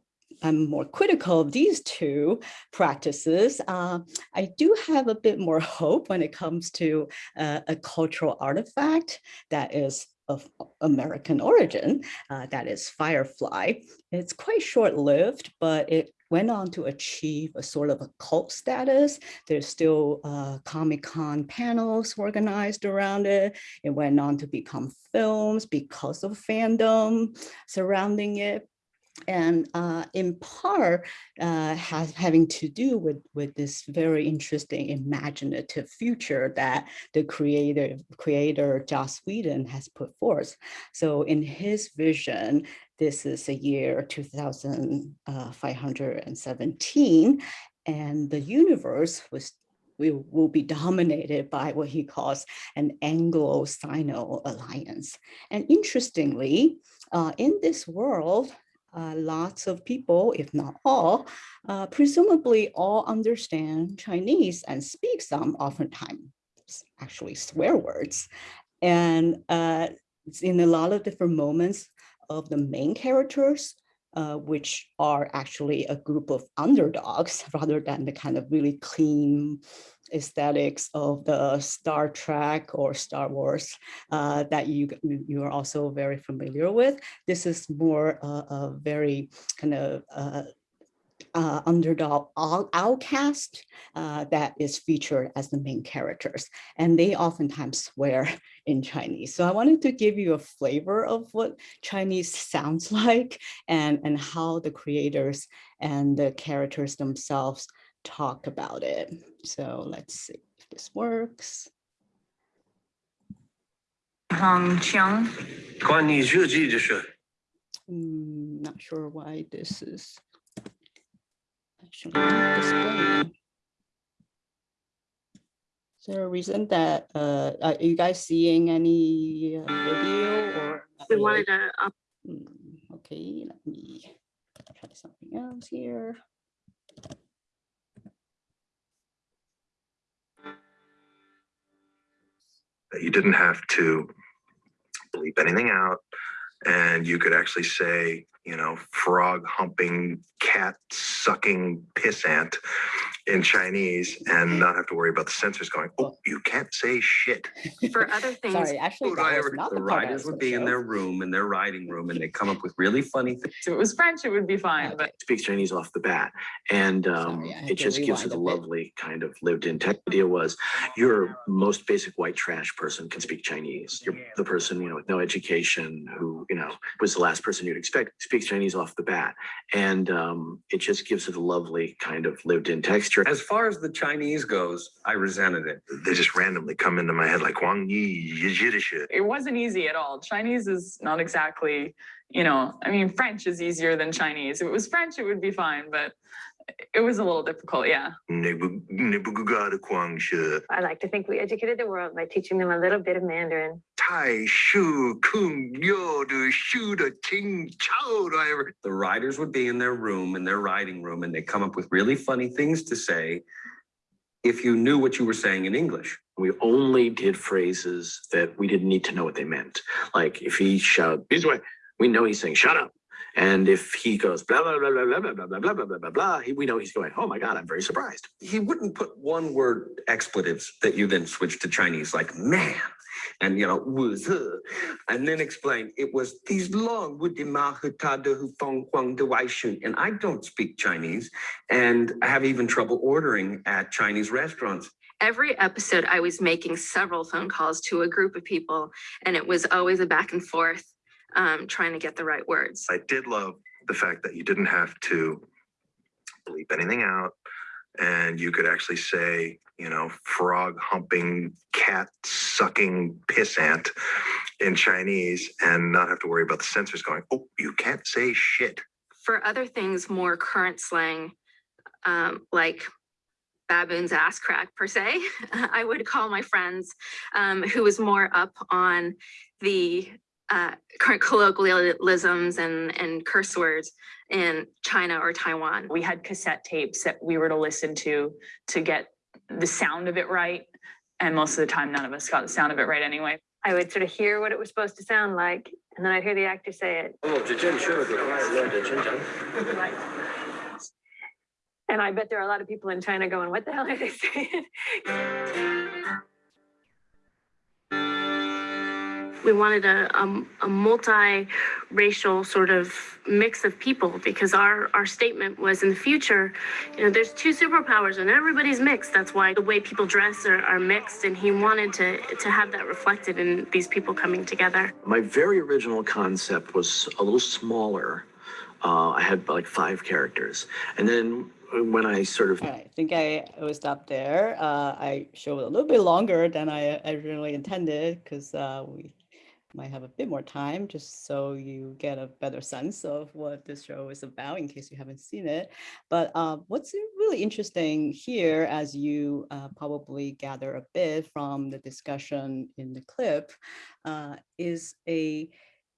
I'm more critical of these two practices, uh, I do have a bit more hope when it comes to uh, a cultural artifact that is of American origin, uh, that is Firefly. It's quite short-lived, but it went on to achieve a sort of a cult status. There's still uh, Comic-Con panels organized around it. It went on to become films because of fandom surrounding it and uh, in part uh, has having to do with with this very interesting imaginative future that the creator creator Joss Whedon has put forth. So in his vision, this is a year 2517, and the universe was will, will be dominated by what he calls an Anglo-Sino alliance. And interestingly, uh, in this world, uh, lots of people, if not all, uh, presumably all understand Chinese and speak some, oftentimes actually swear words. And uh, in a lot of different moments of the main characters, uh, which are actually a group of underdogs *laughs* rather than the kind of really clean aesthetics of the Star Trek or Star Wars uh, that you you are also very familiar with. This is more uh, a very kind of uh, uh, underdog outcast uh, that is featured as the main characters. And they oftentimes *laughs* swear in Chinese. So I wanted to give you a flavor of what Chinese *laughs* sounds *laughs* like and, and how the creators and the characters themselves talk about it. So let's see if this works. Hong Cheng. Mm, not sure why this is actually displayed there a reason that, uh, are you guys seeing any uh, video or? We wanted to. Um... Okay, let me try something else here. You didn't have to bleep anything out and you could actually say, you know, frog humping, cat sucking piss ant in Chinese and not have to worry about the censors going, oh, you can't say shit. For other things, Sorry, actually, that was not The the writers would gonna be in their room, in their writing room, and they come up with really funny things. if it was French, it would be fine, but speaks Chinese off the bat. And um, Sorry, it just gives it a a lovely kind of lived in tech. Idea was your most basic white trash person can speak Chinese. You're the person, you know, with no education who, you know, was the last person you'd expect speaks Chinese off the bat. And um, it just gives it a lovely kind of lived in texture. As far as the Chinese goes, I resented it. They just randomly come into my head like Wang Yi, Yiddish. it wasn't easy at all. Chinese is not exactly, you know, I mean, French is easier than Chinese. If it was French, it would be fine, but it was a little difficult, yeah. I like to think we educated the world by teaching them a little bit of Mandarin. Tai Shu Kung Yo Du Shu De Ting Chao whatever. The writers would be in their room, in their writing room, and they come up with really funny things to say if you knew what you were saying in English. We only did phrases that we didn't need to know what they meant. Like if he shout this way, we know he's saying shut up. And if he goes blah blah blah blah blah blah blah blah blah blah blah blah blah, he- we know he's going, oh my god, I'm very surprised. He wouldn't put one word expletives that you then switch to Chinese, like man, and you know, was and then explain it was these long woody ma hu ta de hu fong huang de wai shun. And I don't speak Chinese, and I have even trouble ordering at Chinese restaurants. every episode I was making several phone calls to a group of people and it was always a back and forth um, trying to get the right words. I did love the fact that you didn't have to bleep anything out and you could actually say, you know, frog humping, cat sucking pissant in Chinese and not have to worry about the censors going, oh, you can't say shit. For other things, more current slang, um, like baboon's ass crack per se, *laughs* I would call my friends um, who was more up on the uh, current colloquialisms and, and curse words in China or Taiwan. We had cassette tapes that we were to listen to to get the sound of it right. And most of the time, none of us got the sound of it right anyway. I would sort of hear what it was supposed to sound like, and then I'd hear the actor say it. And I bet there are a lot of people in China going, what the hell are they saying? *laughs* we wanted a, a, a multi-racial sort of mix of people because our, our statement was in the future, you know, there's two superpowers and everybody's mixed. That's why the way people dress are, are mixed. And he wanted to, to have that reflected in these people coming together. My very original concept was a little smaller. Uh, I had like five characters. And then when I sort of All right, I think I will stop there. Uh, I showed a little bit longer than I originally intended because uh, we might have a bit more time just so you get a better sense of what this show is about in case you haven't seen it. But uh, what's really interesting here, as you uh, probably gather a bit from the discussion in the clip, uh, is a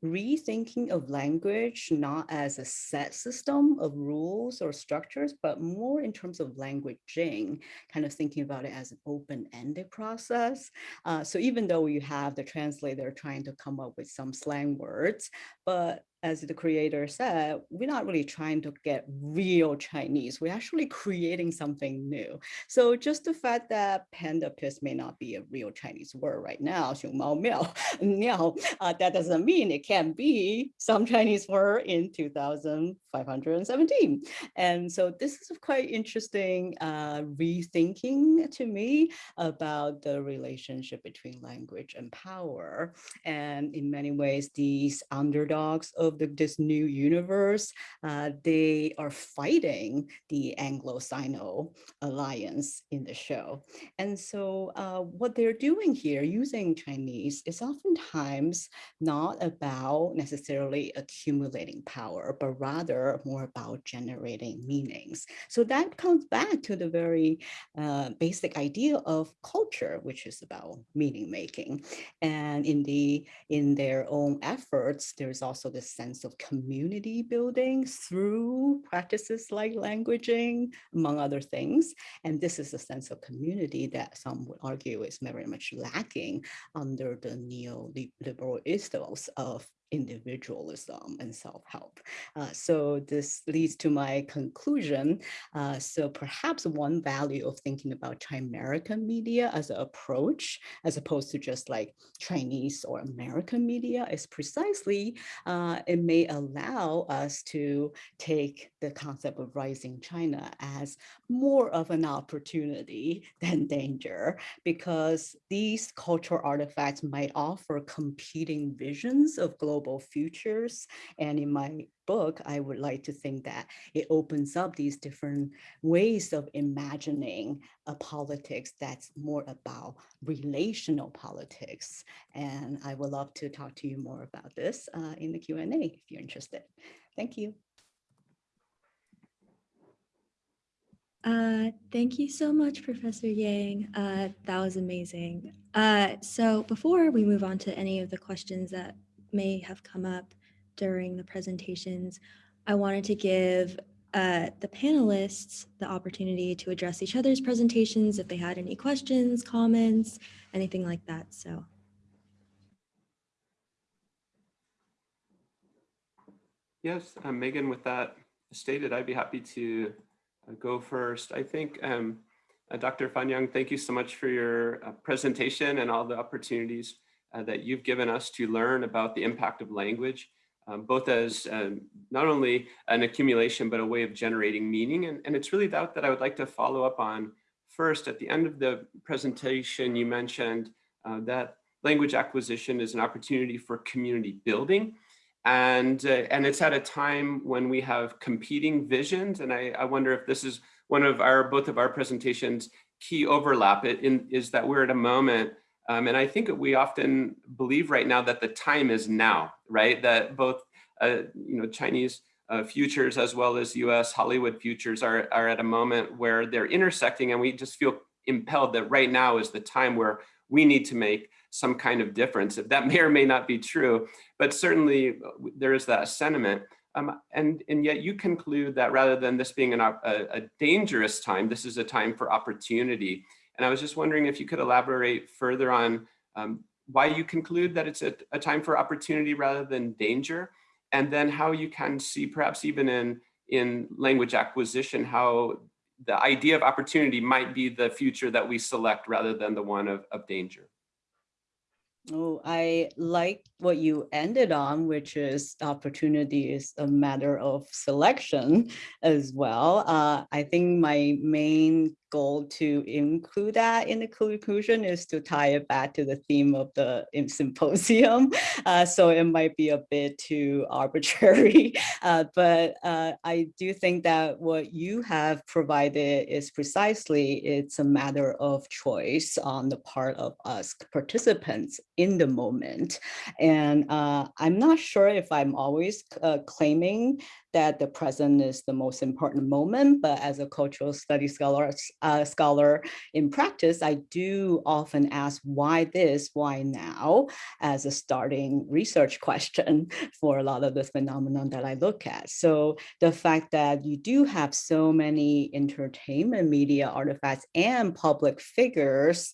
rethinking of language not as a set system of rules or structures, but more in terms of languaging, kind of thinking about it as an open-ended process. Uh, so even though you have the translator trying to come up with some slang words, but as the creator said, we're not really trying to get real Chinese. We're actually creating something new. So just the fact that panda piss may not be a real Chinese word right now, 熊猫喵, *laughs* miao, uh, that doesn't mean it can be some Chinese word in 2517. And so this is a quite interesting uh, rethinking to me about the relationship between language and power. And in many ways, these underdogs of the, this new universe, uh, they are fighting the Anglo-Sino alliance in the show. And so uh, what they're doing here using Chinese is oftentimes not about necessarily accumulating power, but rather more about generating meanings. So that comes back to the very uh, basic idea of culture, which is about meaning making. And in the in their own efforts, there's also this sense of community building through practices like languaging, among other things. And this is a sense of community that some would argue is very much lacking under the neoliberal ethos of individualism and self-help. Uh, so this leads to my conclusion. Uh, so perhaps one value of thinking about Chimerican media as an approach, as opposed to just like Chinese or American media is precisely, uh, it may allow us to take the concept of rising China as more of an opportunity *laughs* than danger, because these cultural artifacts might offer competing visions of global global futures. And in my book, I would like to think that it opens up these different ways of imagining a politics that's more about relational politics. And I would love to talk to you more about this uh, in the Q&A if you're interested. Thank you. Uh, thank you so much, Professor Yang. Uh, that was amazing. Uh, so before we move on to any of the questions that may have come up during the presentations, I wanted to give uh, the panelists the opportunity to address each other's presentations if they had any questions, comments, anything like that. So. Yes, um, Megan, with that stated, I'd be happy to uh, go first. I think um, uh, Dr. Fan Yang, thank you so much for your uh, presentation and all the opportunities uh, that you've given us to learn about the impact of language, um, both as um, not only an accumulation, but a way of generating meaning. And, and it's really that that I would like to follow up on first. At the end of the presentation, you mentioned uh, that language acquisition is an opportunity for community building. And, uh, and it's at a time when we have competing visions. And I, I wonder if this is one of our, both of our presentations key overlap it in, is that we're at a moment um, and I think we often believe right now that the time is now, right? That both, uh, you know, Chinese uh, futures as well as US Hollywood futures are, are at a moment where they're intersecting and we just feel impelled that right now is the time where we need to make some kind of difference. That *laughs* may or may not be true, but certainly uh, there is that sentiment. Um, and, and yet you conclude that rather than this being an, a, a dangerous time, this is a time for opportunity. And I was just wondering if you could elaborate further on um, why you conclude that it's a, a, time for opportunity rather than danger, and then how you can see perhaps even in, in language acquisition, how the idea of opportunity might be the future that we select rather than the one of, of danger. Oh, I like what you ended on, which is opportunity is a matter of selection as well. Uh, I think my main goal to include that in the conclusion is to tie it back to the theme of the *laughs* symposium. Uh, so it might be a bit too *laughs* arbitrary, uh, but uh, I do think that what you have provided is precisely, it's a matter of choice on the part of us participants in the moment. And uh, I'm not sure if I'm always uh, claiming that the present is the most important moment, but as a cultural studies scholar, uh, scholar in practice, I do often ask why this, why now, as a starting research *laughs* question for a lot of the phenomenon that I look at. So the fact that you do have so many entertainment media artifacts and public figures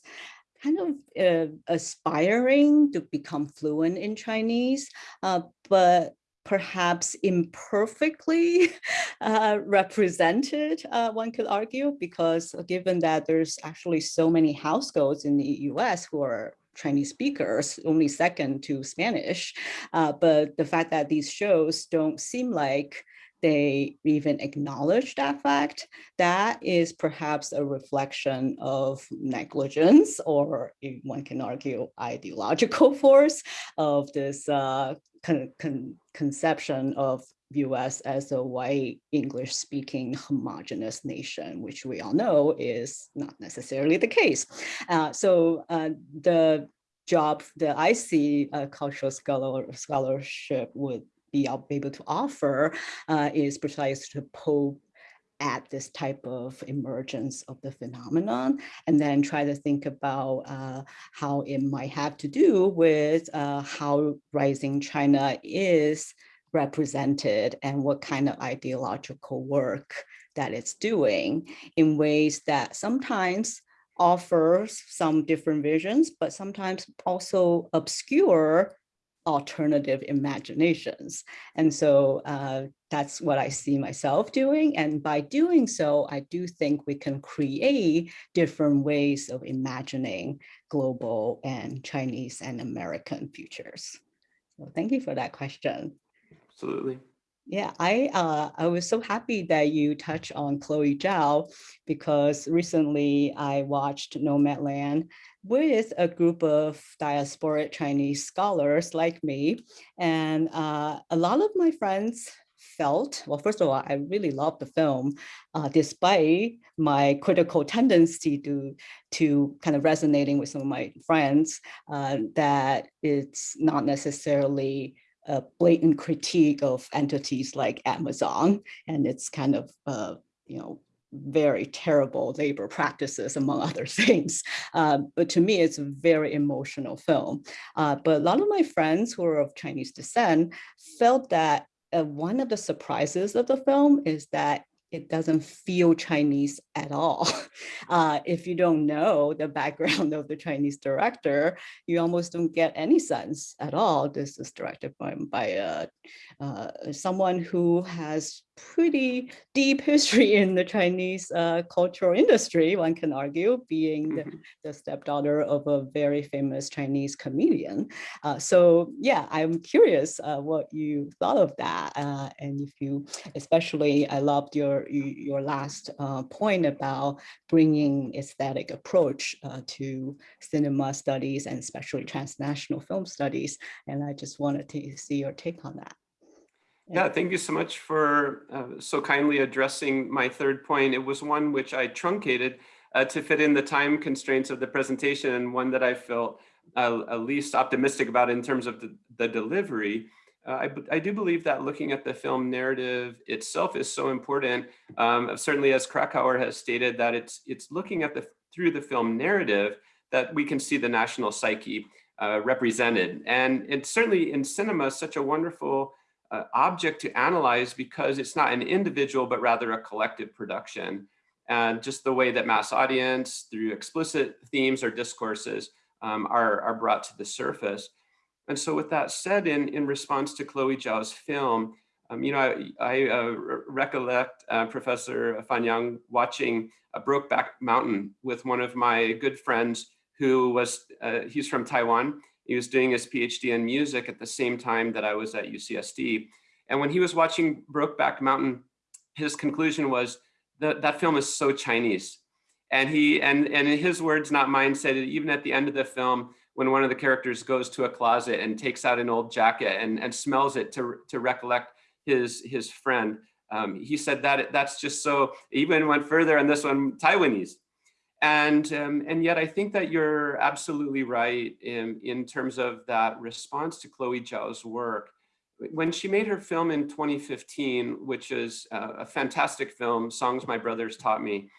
kind of uh, aspiring to become fluent in Chinese, uh, but perhaps imperfectly *laughs* uh, represented, uh, one could argue, because given that there's actually so many households in the US who are Chinese speakers, only second to Spanish. Uh, but the fact that these shows don't seem like they even acknowledge that fact, that is perhaps a reflection of negligence or one can argue ideological *laughs* force of this uh, con con conception of US as a white English speaking homogenous nation, which we all know is not necessarily the case. Uh, so uh, the job that I see a cultural scholar scholarship would be able to offer uh, is precisely to poke at this type of emergence of the phenomenon and then try to think about uh, how it might have to do with uh, how rising China is represented and what kind of ideological work that it's doing in ways that sometimes offers some different visions, but sometimes also obscure alternative imaginations. And so uh, that's what I see myself doing. And by doing so, I do think we can create different ways of imagining global and Chinese and American futures. So thank you for that question. Absolutely. Yeah, I uh, I was so happy that you touched on Chloe Zhao because recently I watched Nomadland with a group of diasporic Chinese scholars like me. And uh, a lot of my friends felt, well, first of all, I really loved the film, uh, despite my critical tendency to, to kind of resonating with some of my friends, uh, that it's not necessarily a blatant critique of entities like Amazon, and it's kind of, uh, you know, very terrible labor practices, among *laughs* other things. Uh, but to me, it's a very emotional film. Uh, but a lot of my friends who are of Chinese descent felt that uh, one of the surprises of the film is that it doesn't feel Chinese at all. *laughs* Uh, if you don't know the background *laughs* of the Chinese director, you almost don't get any sense at all. This is directed by, by uh, uh, someone who has pretty deep history in the Chinese uh, cultural industry, one can argue, being the, Mhm. the stepdaughter of a very famous Chinese comedian. Uh, so yeah, I'm curious uh, what you thought of that. Uh, and if you, especially, I loved your, your last uh, point about bringing aesthetic approach uh, to cinema studies and especially transnational film studies. And I just wanted to see your take on that. Yeah, thank you so much for uh, so kindly addressing my third point. It was one which I truncated uh, to fit in the time constraints of the presentation and one that I felt uh, least optimistic about in terms of the, the delivery. Uh, I, I do believe that looking at the film narrative itself is so important. Um, certainly as Kracauer has stated that it's, it's looking at the through the film narrative that we can see the national psyche uh, represented. And it's certainly in cinema such a wonderful uh, object to analyze because it's not an individual, but rather a collective production. And just the way that mass audience through explicit themes or discourses um, are, are brought to the surface. And so with that said, in, in response to Chloe Zhao's film, um, you know, I, I uh, recollect uh, Professor Fan Yang watching a Brokeback Mountain with one of my good friends who was, uh, he's from Taiwan, he was doing his PhD in music at the same time that I was at UCSD. And when he was watching Brokeback Mountain, his conclusion was that that film is so Chinese. And he, and, and in his words, not mine, said it even at the end of the film, when one of the characters goes to a closet and takes out an old jacket and, and smells it to, to recollect his, his friend, um, he said that that's just so, even went further on this one, Taiwanese. And, um, and yet I think that you're absolutely right in, in terms of that response to Chloe Zhao's work. When she made her film in 2015, which is a, a fantastic film, Songs My Brothers Taught Me,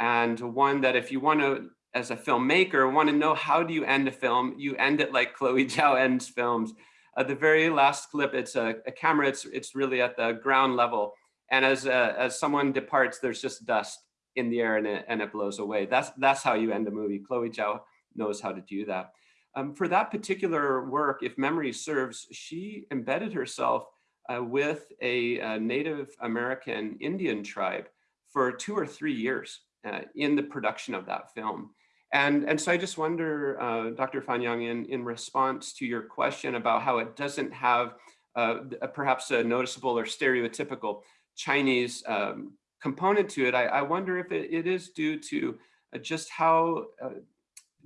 and one that if you want to, as a filmmaker, want to know how do you end a film, you end it like Chloe Zhao ends films. At the very last clip, it's a, a camera, it's, it's really at the ground level. And as, uh, as someone departs, there's just dust in the air and it, and it blows away. That's, that's how you end a movie. Chloe Zhao knows how to do that. Um, for that particular work, if memory serves, she embedded herself uh, with a, a, Native American Indian tribe for two or three years uh, in the production of that film. And, and so I just wonder, uh, Dr. Fan Yang, in, in response to your question about how it doesn't have uh, perhaps a noticeable or stereotypical Chinese um, component to it, I, I wonder if it, it is due to uh, just how, uh,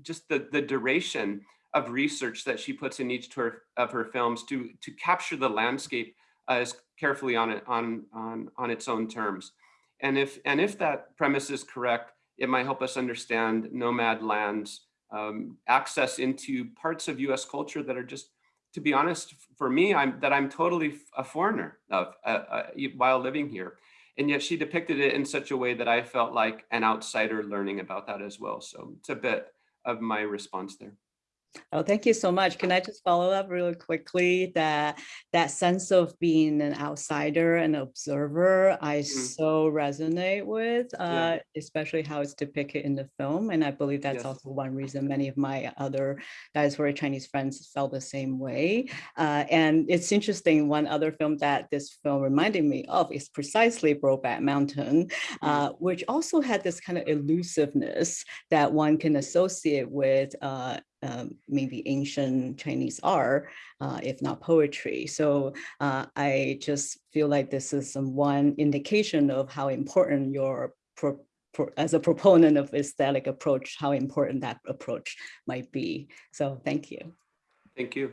just the, the duration of research that she puts in each her, of her films to, to capture the landscape uh, as carefully on, it, on, on, on its own terms. And if, and if that premise is correct, it might help us understand Nomadland's, um, access into parts of US culture that are just, to be honest, for me, I'm, that I'm totally a foreigner of uh, uh, while living here. And yet she depicted it in such a way that I felt like an outsider learning about that as well. So it's a bit of my response there. Oh, thank you so much. Can I just follow up really quickly that that sense of being an outsider and observer, I so resonate with, uh, especially how it's depicted in the film. And I believe that's Yes. also one reason many of my other diaspora Chinese friends felt the same way. Uh, and it's interesting, one other film that this film reminded me of is precisely Brokeback Mountain, uh, which also had this kind of elusiveness that one can associate with uh, um, maybe ancient Chinese art, uh, if not poetry. So uh, I just feel like this is some one indication of how important your pro pro as a proponent of aesthetic approach, how important that approach might be. So thank you. Thank you.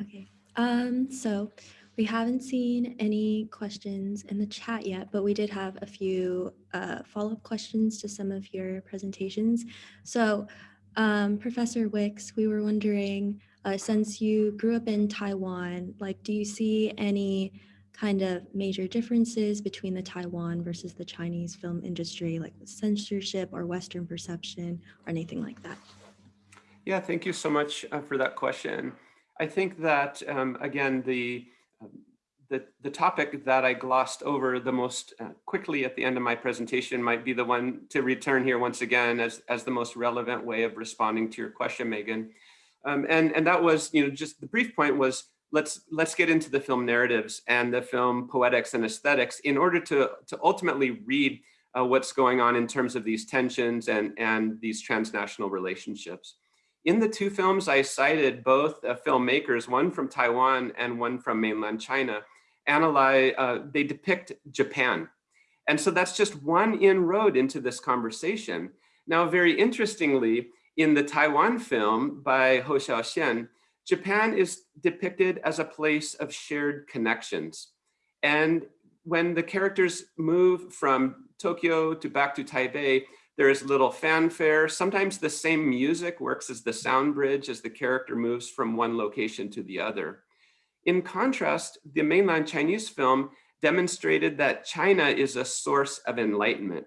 Okay, um, so we haven't seen any questions in the chat yet, but we did have a few uh, follow-up questions to some of your presentations. So um, Professor Wicks, we were wondering, uh, since you grew up in Taiwan, like, do you see any kind of major differences between the Taiwan versus the Chinese film industry, like censorship or Western perception or anything like that? Yeah, thank you so much uh, for that question. I think that, um, again, the, the, the topic that I glossed over the most uh, quickly at the end of my presentation might be the one to return here once again as, as the most relevant way of responding to your question, Megan. Um, and, and that was, you know, just the brief point was, let's, let's get into the film narratives and the film poetics and aesthetics in order to, to ultimately read uh, what's going on in terms of these tensions and, and these transnational relationships. In the two films, I cited both uh, filmmakers, one from Taiwan and one from mainland China, analyze, uh, they depict Japan. And so that's just one inroad into this conversation. Now, very interestingly, in the Taiwan film by Hou Xiaoxian, Japan is depicted as a place of shared connections. And when the characters move from Tokyo to back to Taipei, there is little fanfare. Sometimes the same music works as the sound bridge as the character moves from one location to the other. In contrast, the mainland Chinese film demonstrated that China is a source of enlightenment.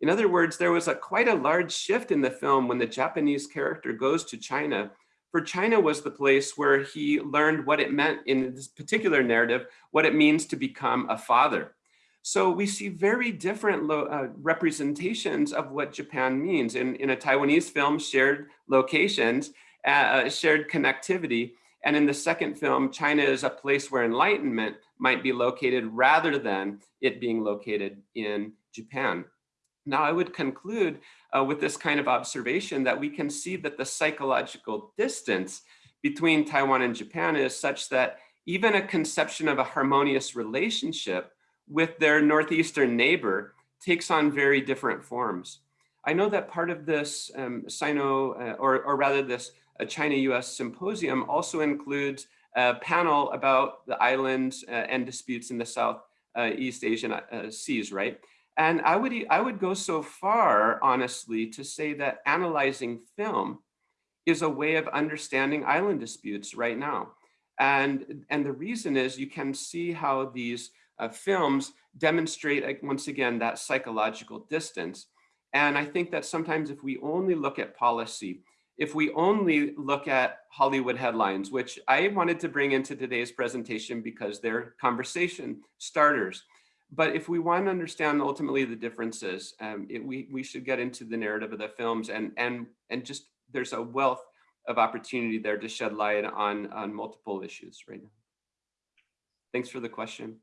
In other words, there was a quite a large shift in the film when the Japanese character goes to China. For China was the place where he learned what it meant in this particular narrative, what it means to become a father. So we see very different uh, representations of what Japan means. In, in a Taiwanese film, shared locations, uh, shared connectivity. And in the second film, China is a place where enlightenment might be located rather than it being located in Japan. Now, I would conclude uh, with this kind of observation that we can see that the psychological distance between Taiwan and Japan is such that even a conception of a harmonious relationship with their northeastern neighbor takes on very different forms. I know that part of this um, Sino, uh, or, or rather this uh, China-US symposium also includes a panel about the islands uh, and disputes in the South uh, East Asian uh, seas, right? And I would, I would go so far, honestly, to say that analyzing film is a way of understanding island disputes right now. And, and the reason is you can see how these uh, films demonstrate, once again, that psychological distance. And I think that sometimes if we only look at policy, if we only look at Hollywood headlines, which I wanted to bring into today's presentation because they're conversation starters. But if we want to understand ultimately the differences, um, it, we, we should get into the narrative of the films and, and, and just there's a wealth of opportunity there to shed light on, on multiple issues right now. Thanks for the question.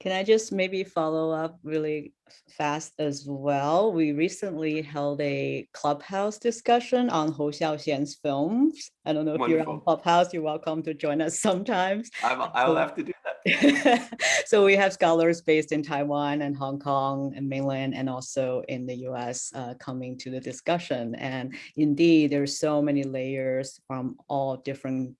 Can I just maybe follow up really fast as well? We recently held a Clubhouse discussion on Hou Xiaoxian's films. I don't know if you're on Wonderful. Clubhouse, you're welcome to join us *laughs* sometimes. I'll, I'll have to do that. *laughs* so we have scholars based in Taiwan and Hong Kong and mainland and also in the US uh, coming to the discussion. And indeed, there's so many layers from all different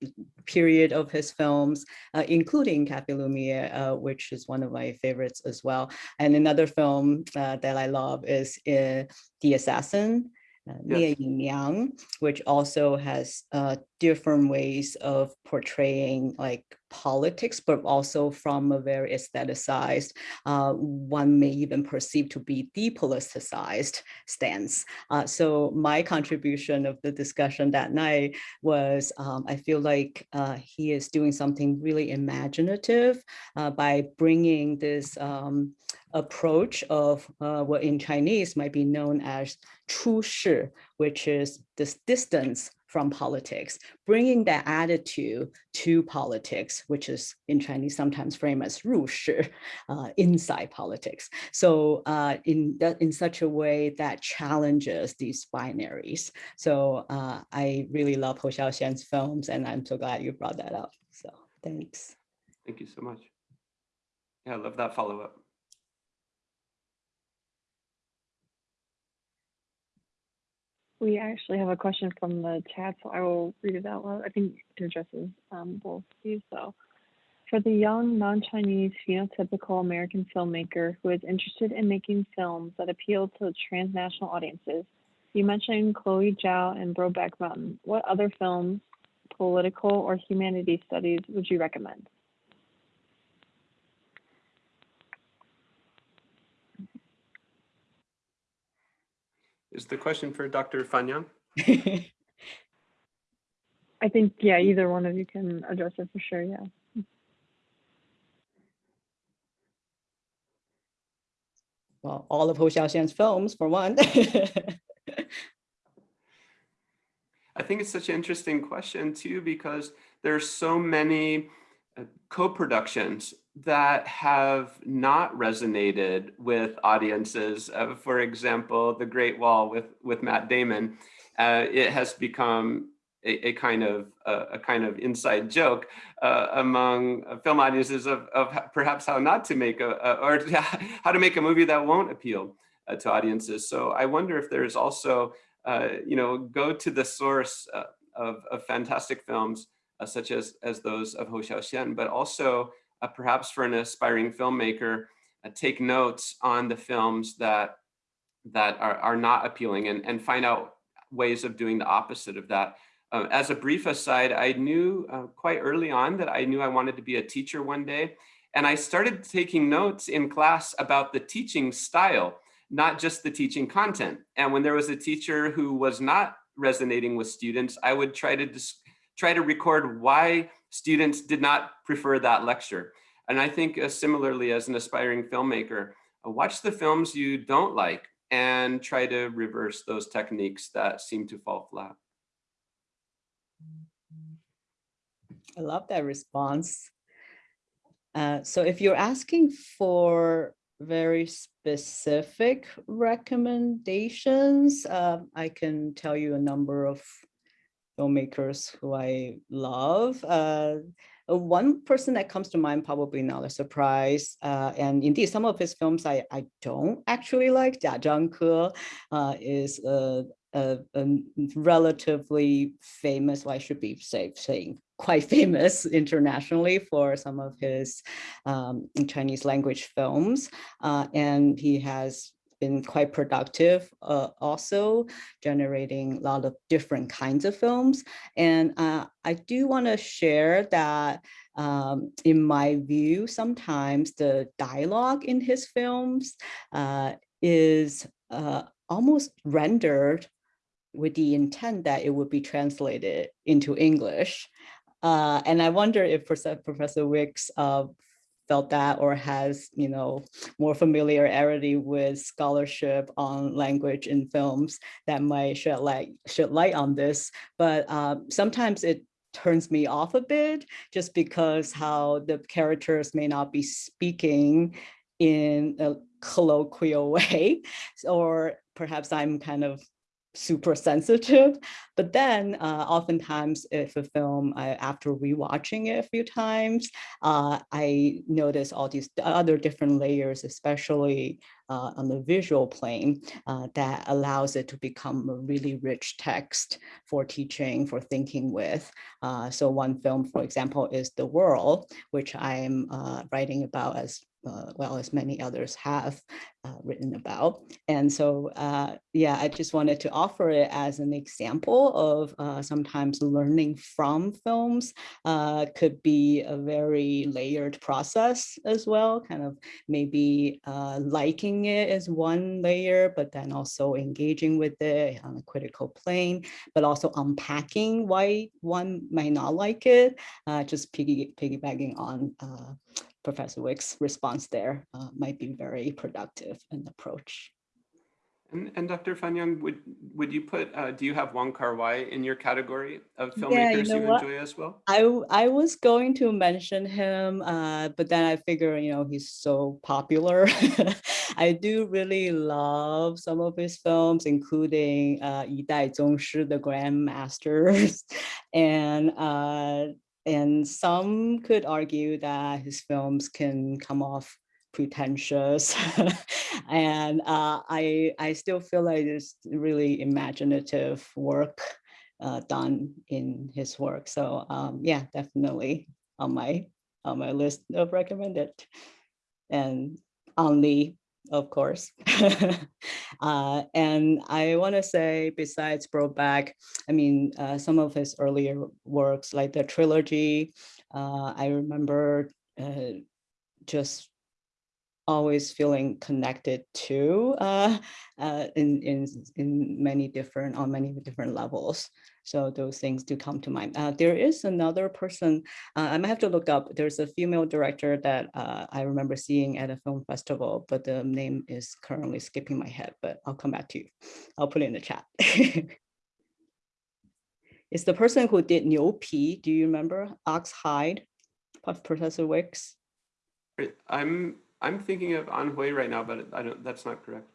period of his films, uh, including Cafe Lumiere, uh, which is one of my favorites as well. And another film uh, that I love is uh, The Assassin, uh, Yes. Yang, which also has uh, different ways of portraying like politics, but also from a very aestheticized, uh, one may even perceive to be depoliticized stance. Uh, so my contribution of the discussion that night was um, I feel like uh, he is doing something really imaginative uh, by bringing this um, approach of uh, what in Chinese might be known as 出世, which is this distance from politics, bringing that attitude to politics, which is in Chinese sometimes framed as 入世, *laughs* uh, inside politics. So uh, in that, in such a way that challenges these binaries. So uh, I really love Hou Xiaoxian's films, and I'm so glad you brought that up. So thanks. Thank you so much. Yeah, I love that follow-up. We actually have a question from the chat, so I will read it out loud. I think it addresses um, both of these. So, for the young non-Chinese phenotypical American filmmaker who is interested in making films that appeal to transnational audiences, you mentioned Chloe Zhao and Brokeback Mountain. What other films, political or humanities studies, would you recommend? Is the question for Dr. Fan Yang? *laughs* I think, yeah, either one of you can address it for sure, yeah. Well, all of Hou Xiaoxian's films, for one. *laughs* I think it's such an interesting question too, because there's so many uh, co-productions that have not resonated with audiences. Uh, for example, The Great Wall with, with Matt Damon, uh, it has become a, a kind of a kind of inside joke uh, among film audiences of, of perhaps how not to make a, a or *laughs* how to make a movie that won't appeal uh, to audiences. So I wonder if there's also uh, you know go to the source of, of fantastic films such as as those of Hou Xiaoxian, but also perhaps for an aspiring filmmaker, take notes on the films that that are, are not appealing and, and find out ways of doing the opposite of that. Uh, as a brief aside, I knew uh, quite early on that I knew I wanted to be a teacher one day. And I started taking notes in class about the teaching style, not just the teaching content. And when there was a teacher who was not resonating with students, I would try to try to record why students did not prefer that lecture. And I think uh, similarly as an aspiring filmmaker, uh, watch the films you don't like and try to reverse those techniques that seem to fall flat. I love that response. Uh, so if you're asking for very specific recommendations, uh, I can tell you a number of filmmakers who I love. Uh, one person that comes to mind, probably not a surprise, uh, and indeed some of his films I, I don't actually like. Jia Zhangke uh, is a, a, a, relatively famous, well, I should be safe saying quite *laughs* famous internationally for some of his um, Chinese language films. Uh, and he has been quite productive uh, also generating a lot of different kinds of films. And uh, I do want to share that um, in my view, sometimes the dialogue in his films uh, is uh, almost rendered with the intent that it would be translated into English. Uh, and I wonder if Professor Wicks uh, felt that or has, you know, more familiarity with scholarship on language in films that might shed light, shed light on this. But um, sometimes it turns me off a bit just because how the characters may not be speaking in a colloquial *laughs* way, or perhaps I'm kind of super sensitive. *laughs* But then uh, oftentimes if a film, I, after rewatching it a few times, uh, I notice all these other different layers, especially uh, on the visual plane uh, that allows it to become a really rich text for teaching, for thinking with. Uh, so one film, for example, is The World, which I'm uh, writing about as uh, well as many others have uh, written about. And so, uh, yeah, I just wanted to offer it as an example of uh, sometimes learning from films uh, could be a very layered process as well, kind of maybe uh, liking it as one layer, but then also engaging with it on a critical plane, but also unpacking why one might not like it, just piggy, piggybacking on Professor Wick's response there uh, might be very productive an approach. And, and Dr. Fan Yang, would would you put, uh, do you have Wong Kar Wai in your category of filmmakers yeah, you, you, know enjoy as well? I, I was going to mention him, uh, but then I figure, you know, he's so popular. *laughs* I do really love some of his films, including uh, Yi Dai Zongshi, The Grandmasters, *laughs* and uh, and some could argue that his films can come off pretentious *laughs* and uh, I, I still feel like it's really imaginative work uh, done in his work. So um, yeah, definitely on my on my list of recommended. And only of course. *laughs* uh, and I want to say, besides Brokeback, I mean, uh, some of his earlier works, like the trilogy, uh, I remember uh, just always feeling connected to uh, uh, in, in, in many different, on many different levels. So those things do come to mind. Uh, there is another person, uh, I might have to look up, there's a female director that uh, I remember seeing at a film festival, but the name is currently skipping my head, but I'll come back to you. I'll put it in the chat. *laughs* it's the person who did Niu Pi. Do you remember Ox Hide, Professor Wicks? I'm I'm thinking of Ann Hui right now, but I don't. That's not correct.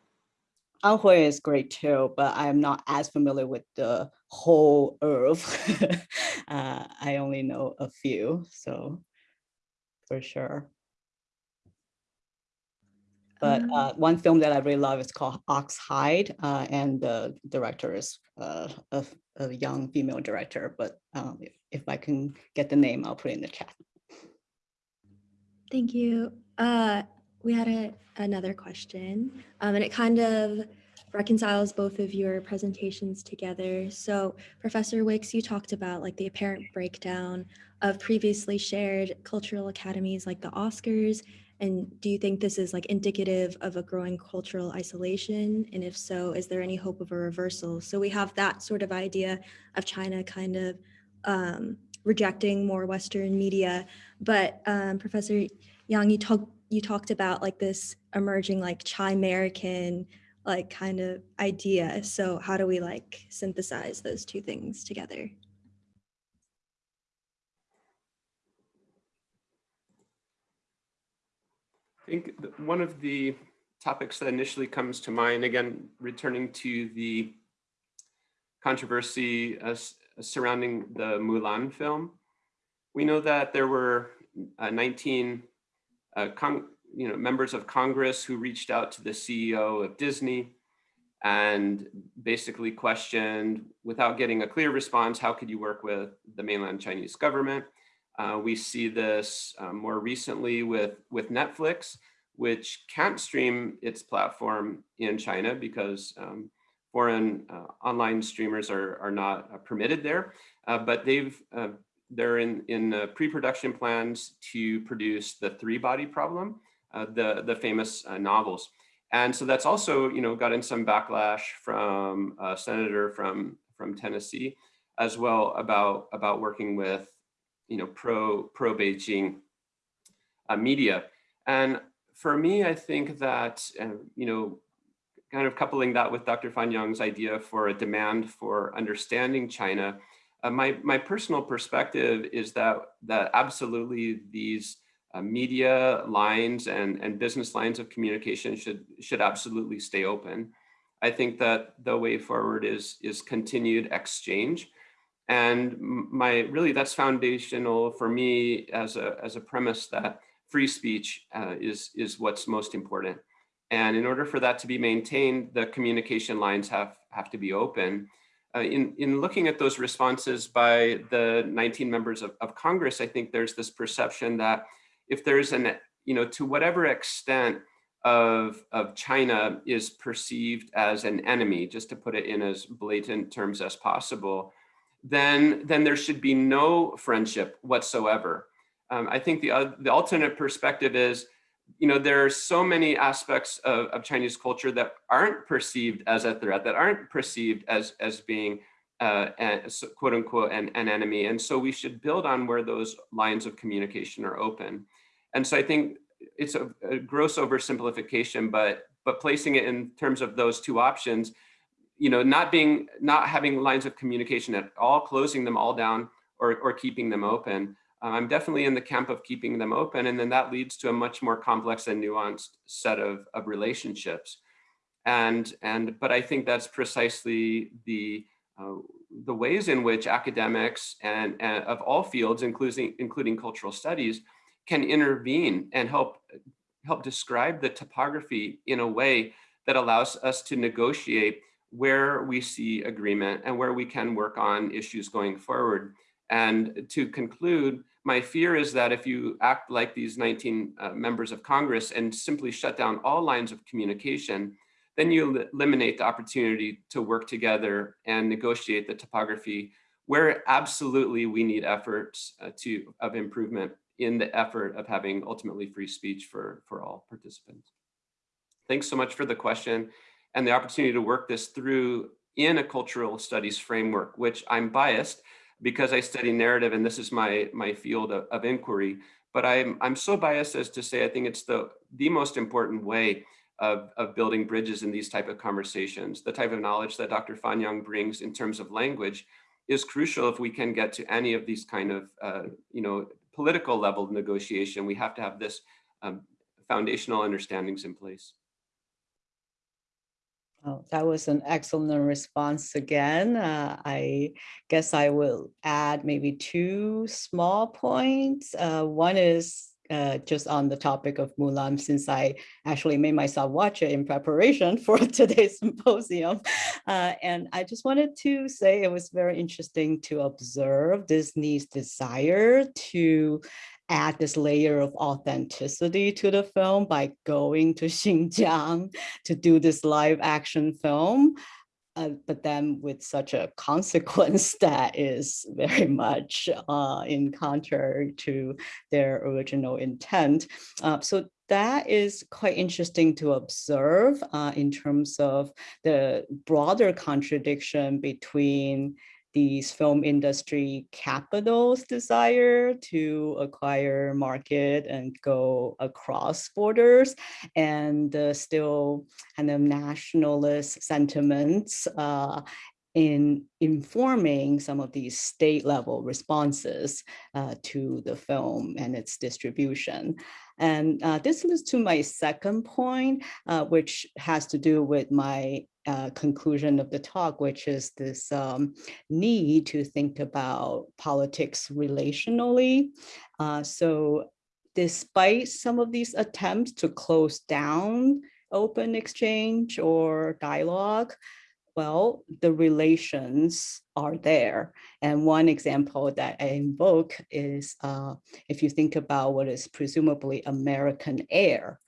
Ann Hui is great too, but I'm not as familiar with the whole earth. *laughs* uh, I only know a few, so for sure. But Um, uh, one film that I really love is called Ox Hide, uh, and the director is uh, a, a young female director. But um, if, if I can get the name, I'll put it in the chat. Thank you. Uh, we had a, another question, um, and it kind of reconciles both of your presentations together. So Professor Wicks, you talked about like the apparent breakdown of previously shared cultural academies like the Oscars. And do you think this is like indicative of a growing cultural isolation? And if so, is there any hope of a reversal? So we have that sort of idea of China kind of um, rejecting more Western media. But um, Professor Yang, you talked you talked about like this emerging like Chimerican like kind of idea. So how do we like synthesize those two things together? I think one of the topics that initially comes to mind, again, returning to the controversy uh, surrounding the Mulan film, we know that there were uh, 19 uh, you know, members of Congress who reached out to the CEO of Disney and basically questioned, without getting a clear response, how could you work with the mainland Chinese government? Uh, we see this uh, more recently with, with Netflix, which can't stream its platform in China because um, foreign uh, online streamers are, are not uh, permitted there. Uh, but they've they're in, in pre-production plans to produce the Three Body Problem, uh, the, the famous uh, novels. And so that's also, you know, gotten some backlash from a senator from, from Tennessee as well about, about working with, you know, pro, pro Beijing uh, media. And for me, I think that, you know, kind of coupling that with Dr. Fan Yang's idea for a demand for understanding China, uh, my, my personal perspective is that, that absolutely these uh, media lines and, and business lines of communication should, should absolutely stay open. I think that the way forward is, is continued exchange. And my really that's foundational for me as a, as a premise that free speech uh, is, is what's most important. And in order for that to be maintained, the communication lines have, have to be open. Uh, in, in looking at those responses by the 19 members of, of Congress, I think there's this perception that if there's an, you know, to whatever extent of, of China is perceived as an enemy, just to put it in as blatant terms as possible, then, then there should be no friendship whatsoever. Um, I think the, uh, the alternate perspective is, you know, there are so many aspects of, of Chinese culture that aren't perceived as a threat, that aren't perceived as, as being uh, quote unquote an, an enemy. And so we should build on where those lines of communication are open. And so I think it's a, a gross oversimplification, but but placing it in terms of those two options, you know, not being not having lines of communication at all, closing them all down or, or keeping them open. Uh, I'm definitely in the camp of keeping them open. And then that leads to a much more complex and nuanced set of, of relationships. And, and, but I think that's precisely the, uh, the ways in which academics and, and of all fields, including, including cultural studies, can intervene and help, help describe the topography in a way that allows us to negotiate where we see agreement and where we can work on issues going forward. And to conclude, my fear is that if you act like these 19 uh, members of Congress and simply shut down all lines of communication, then you eliminate the opportunity to work together and negotiate the topography where absolutely we need efforts uh, to of improvement in the effort of having ultimately free speech for, for all participants. Thanks so much for the question and the opportunity to work this through in a cultural studies framework, which I'm biased because I study narrative and this is my, my field of, of inquiry. But I'm, I'm so biased as to say I think it's the, the most important way of, of building bridges in these type of conversations. The type of knowledge that Dr. Fan Yang brings in terms of language is crucial if we can get to any of these kind of, uh, you know, political level negotiation. We have to have this um, foundational understandings in place. Oh, that was an excellent response again. Uh, I guess I will add maybe two small points. Uh, one is uh, just on the topic of Mulan, since I actually made myself watch it in preparation *laughs* for today's symposium. Uh, and I just wanted to say it was very interesting to observe Disney's desire to add this layer of authenticity to the film by going to *laughs* Xinjiang to do this live action film. Uh, but then with such a consequence *laughs* that is very much uh, in contrary to their original intent. Uh, so that is quite interesting to observe uh, in terms of the broader contradiction between these film industry capitals desire to acquire market and go across borders and uh, still kind of nationalist sentiments uh, in informing some of these state level responses uh, to the film and its distribution. And uh, this leads to my second point, uh, which has to do with my uh, conclusion of the talk, which is this um, need to think about politics relationally. Uh, so despite some of these attempts to close down open exchange or dialogue, well, the relations are there. And one example that I invoke is uh, if you think about what is presumably American air,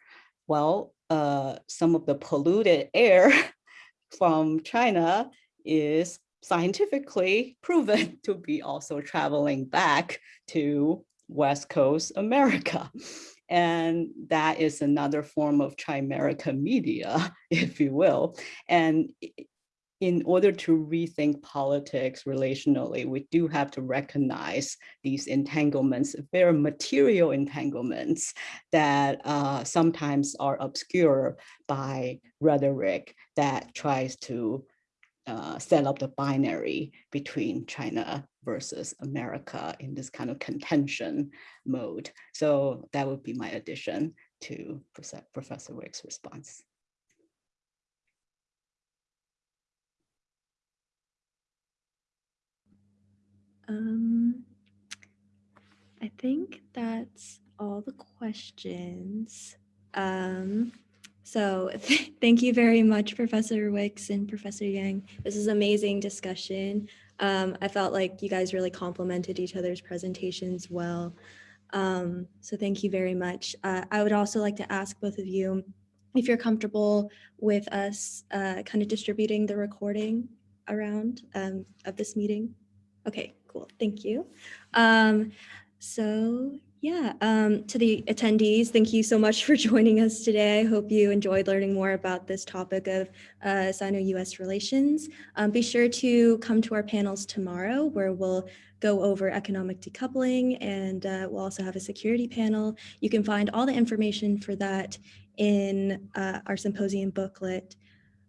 well, uh, some of the polluted air *laughs* from China is scientifically proven *laughs* to be also traveling back to West Coast America. And that is another form of Chimerica media, *laughs* if you will. And in order to rethink politics relationally, we do have to recognize these entanglements, very material entanglements that uh, sometimes are obscured by rhetoric that tries to uh, set up the binary between China versus America in this kind of contention mode. So that would be my addition to Professor Wick's response. Um, I think that's all the questions. Um, So *laughs* thank you very much, Professor Wicks and Professor Yang. This is amazing discussion. Um, I felt like you guys really complemented each other's presentations well. Um, so thank you very much. Uh, I would also like to ask both of you if you're comfortable with us uh, kind of distributing the recording around um, of this meeting. Okay, cool. Thank you. Um, so yeah, um, to the attendees, thank you so much *laughs* for joining us today. I hope you enjoyed learning more about this topic of uh, Sino-US relations. Um, be sure to come to our panels tomorrow where we'll go over economic decoupling and uh, we'll also have a security panel. You can find all the information for that in uh, our symposium booklet,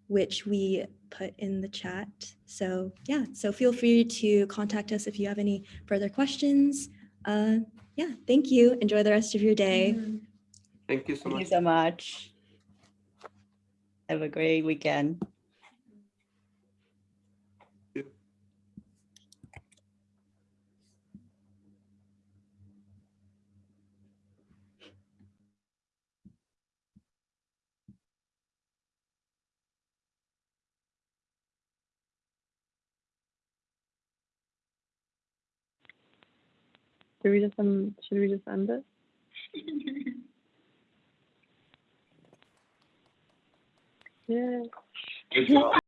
which we put in the chat. So yeah, so feel free to contact us if you have any further questions. Uh, yeah, thank you. Enjoy the rest of your day. Thank you so much. Thank you so much. Have a great weekend. Should we just, um, should we just end it? *laughs* Yeah.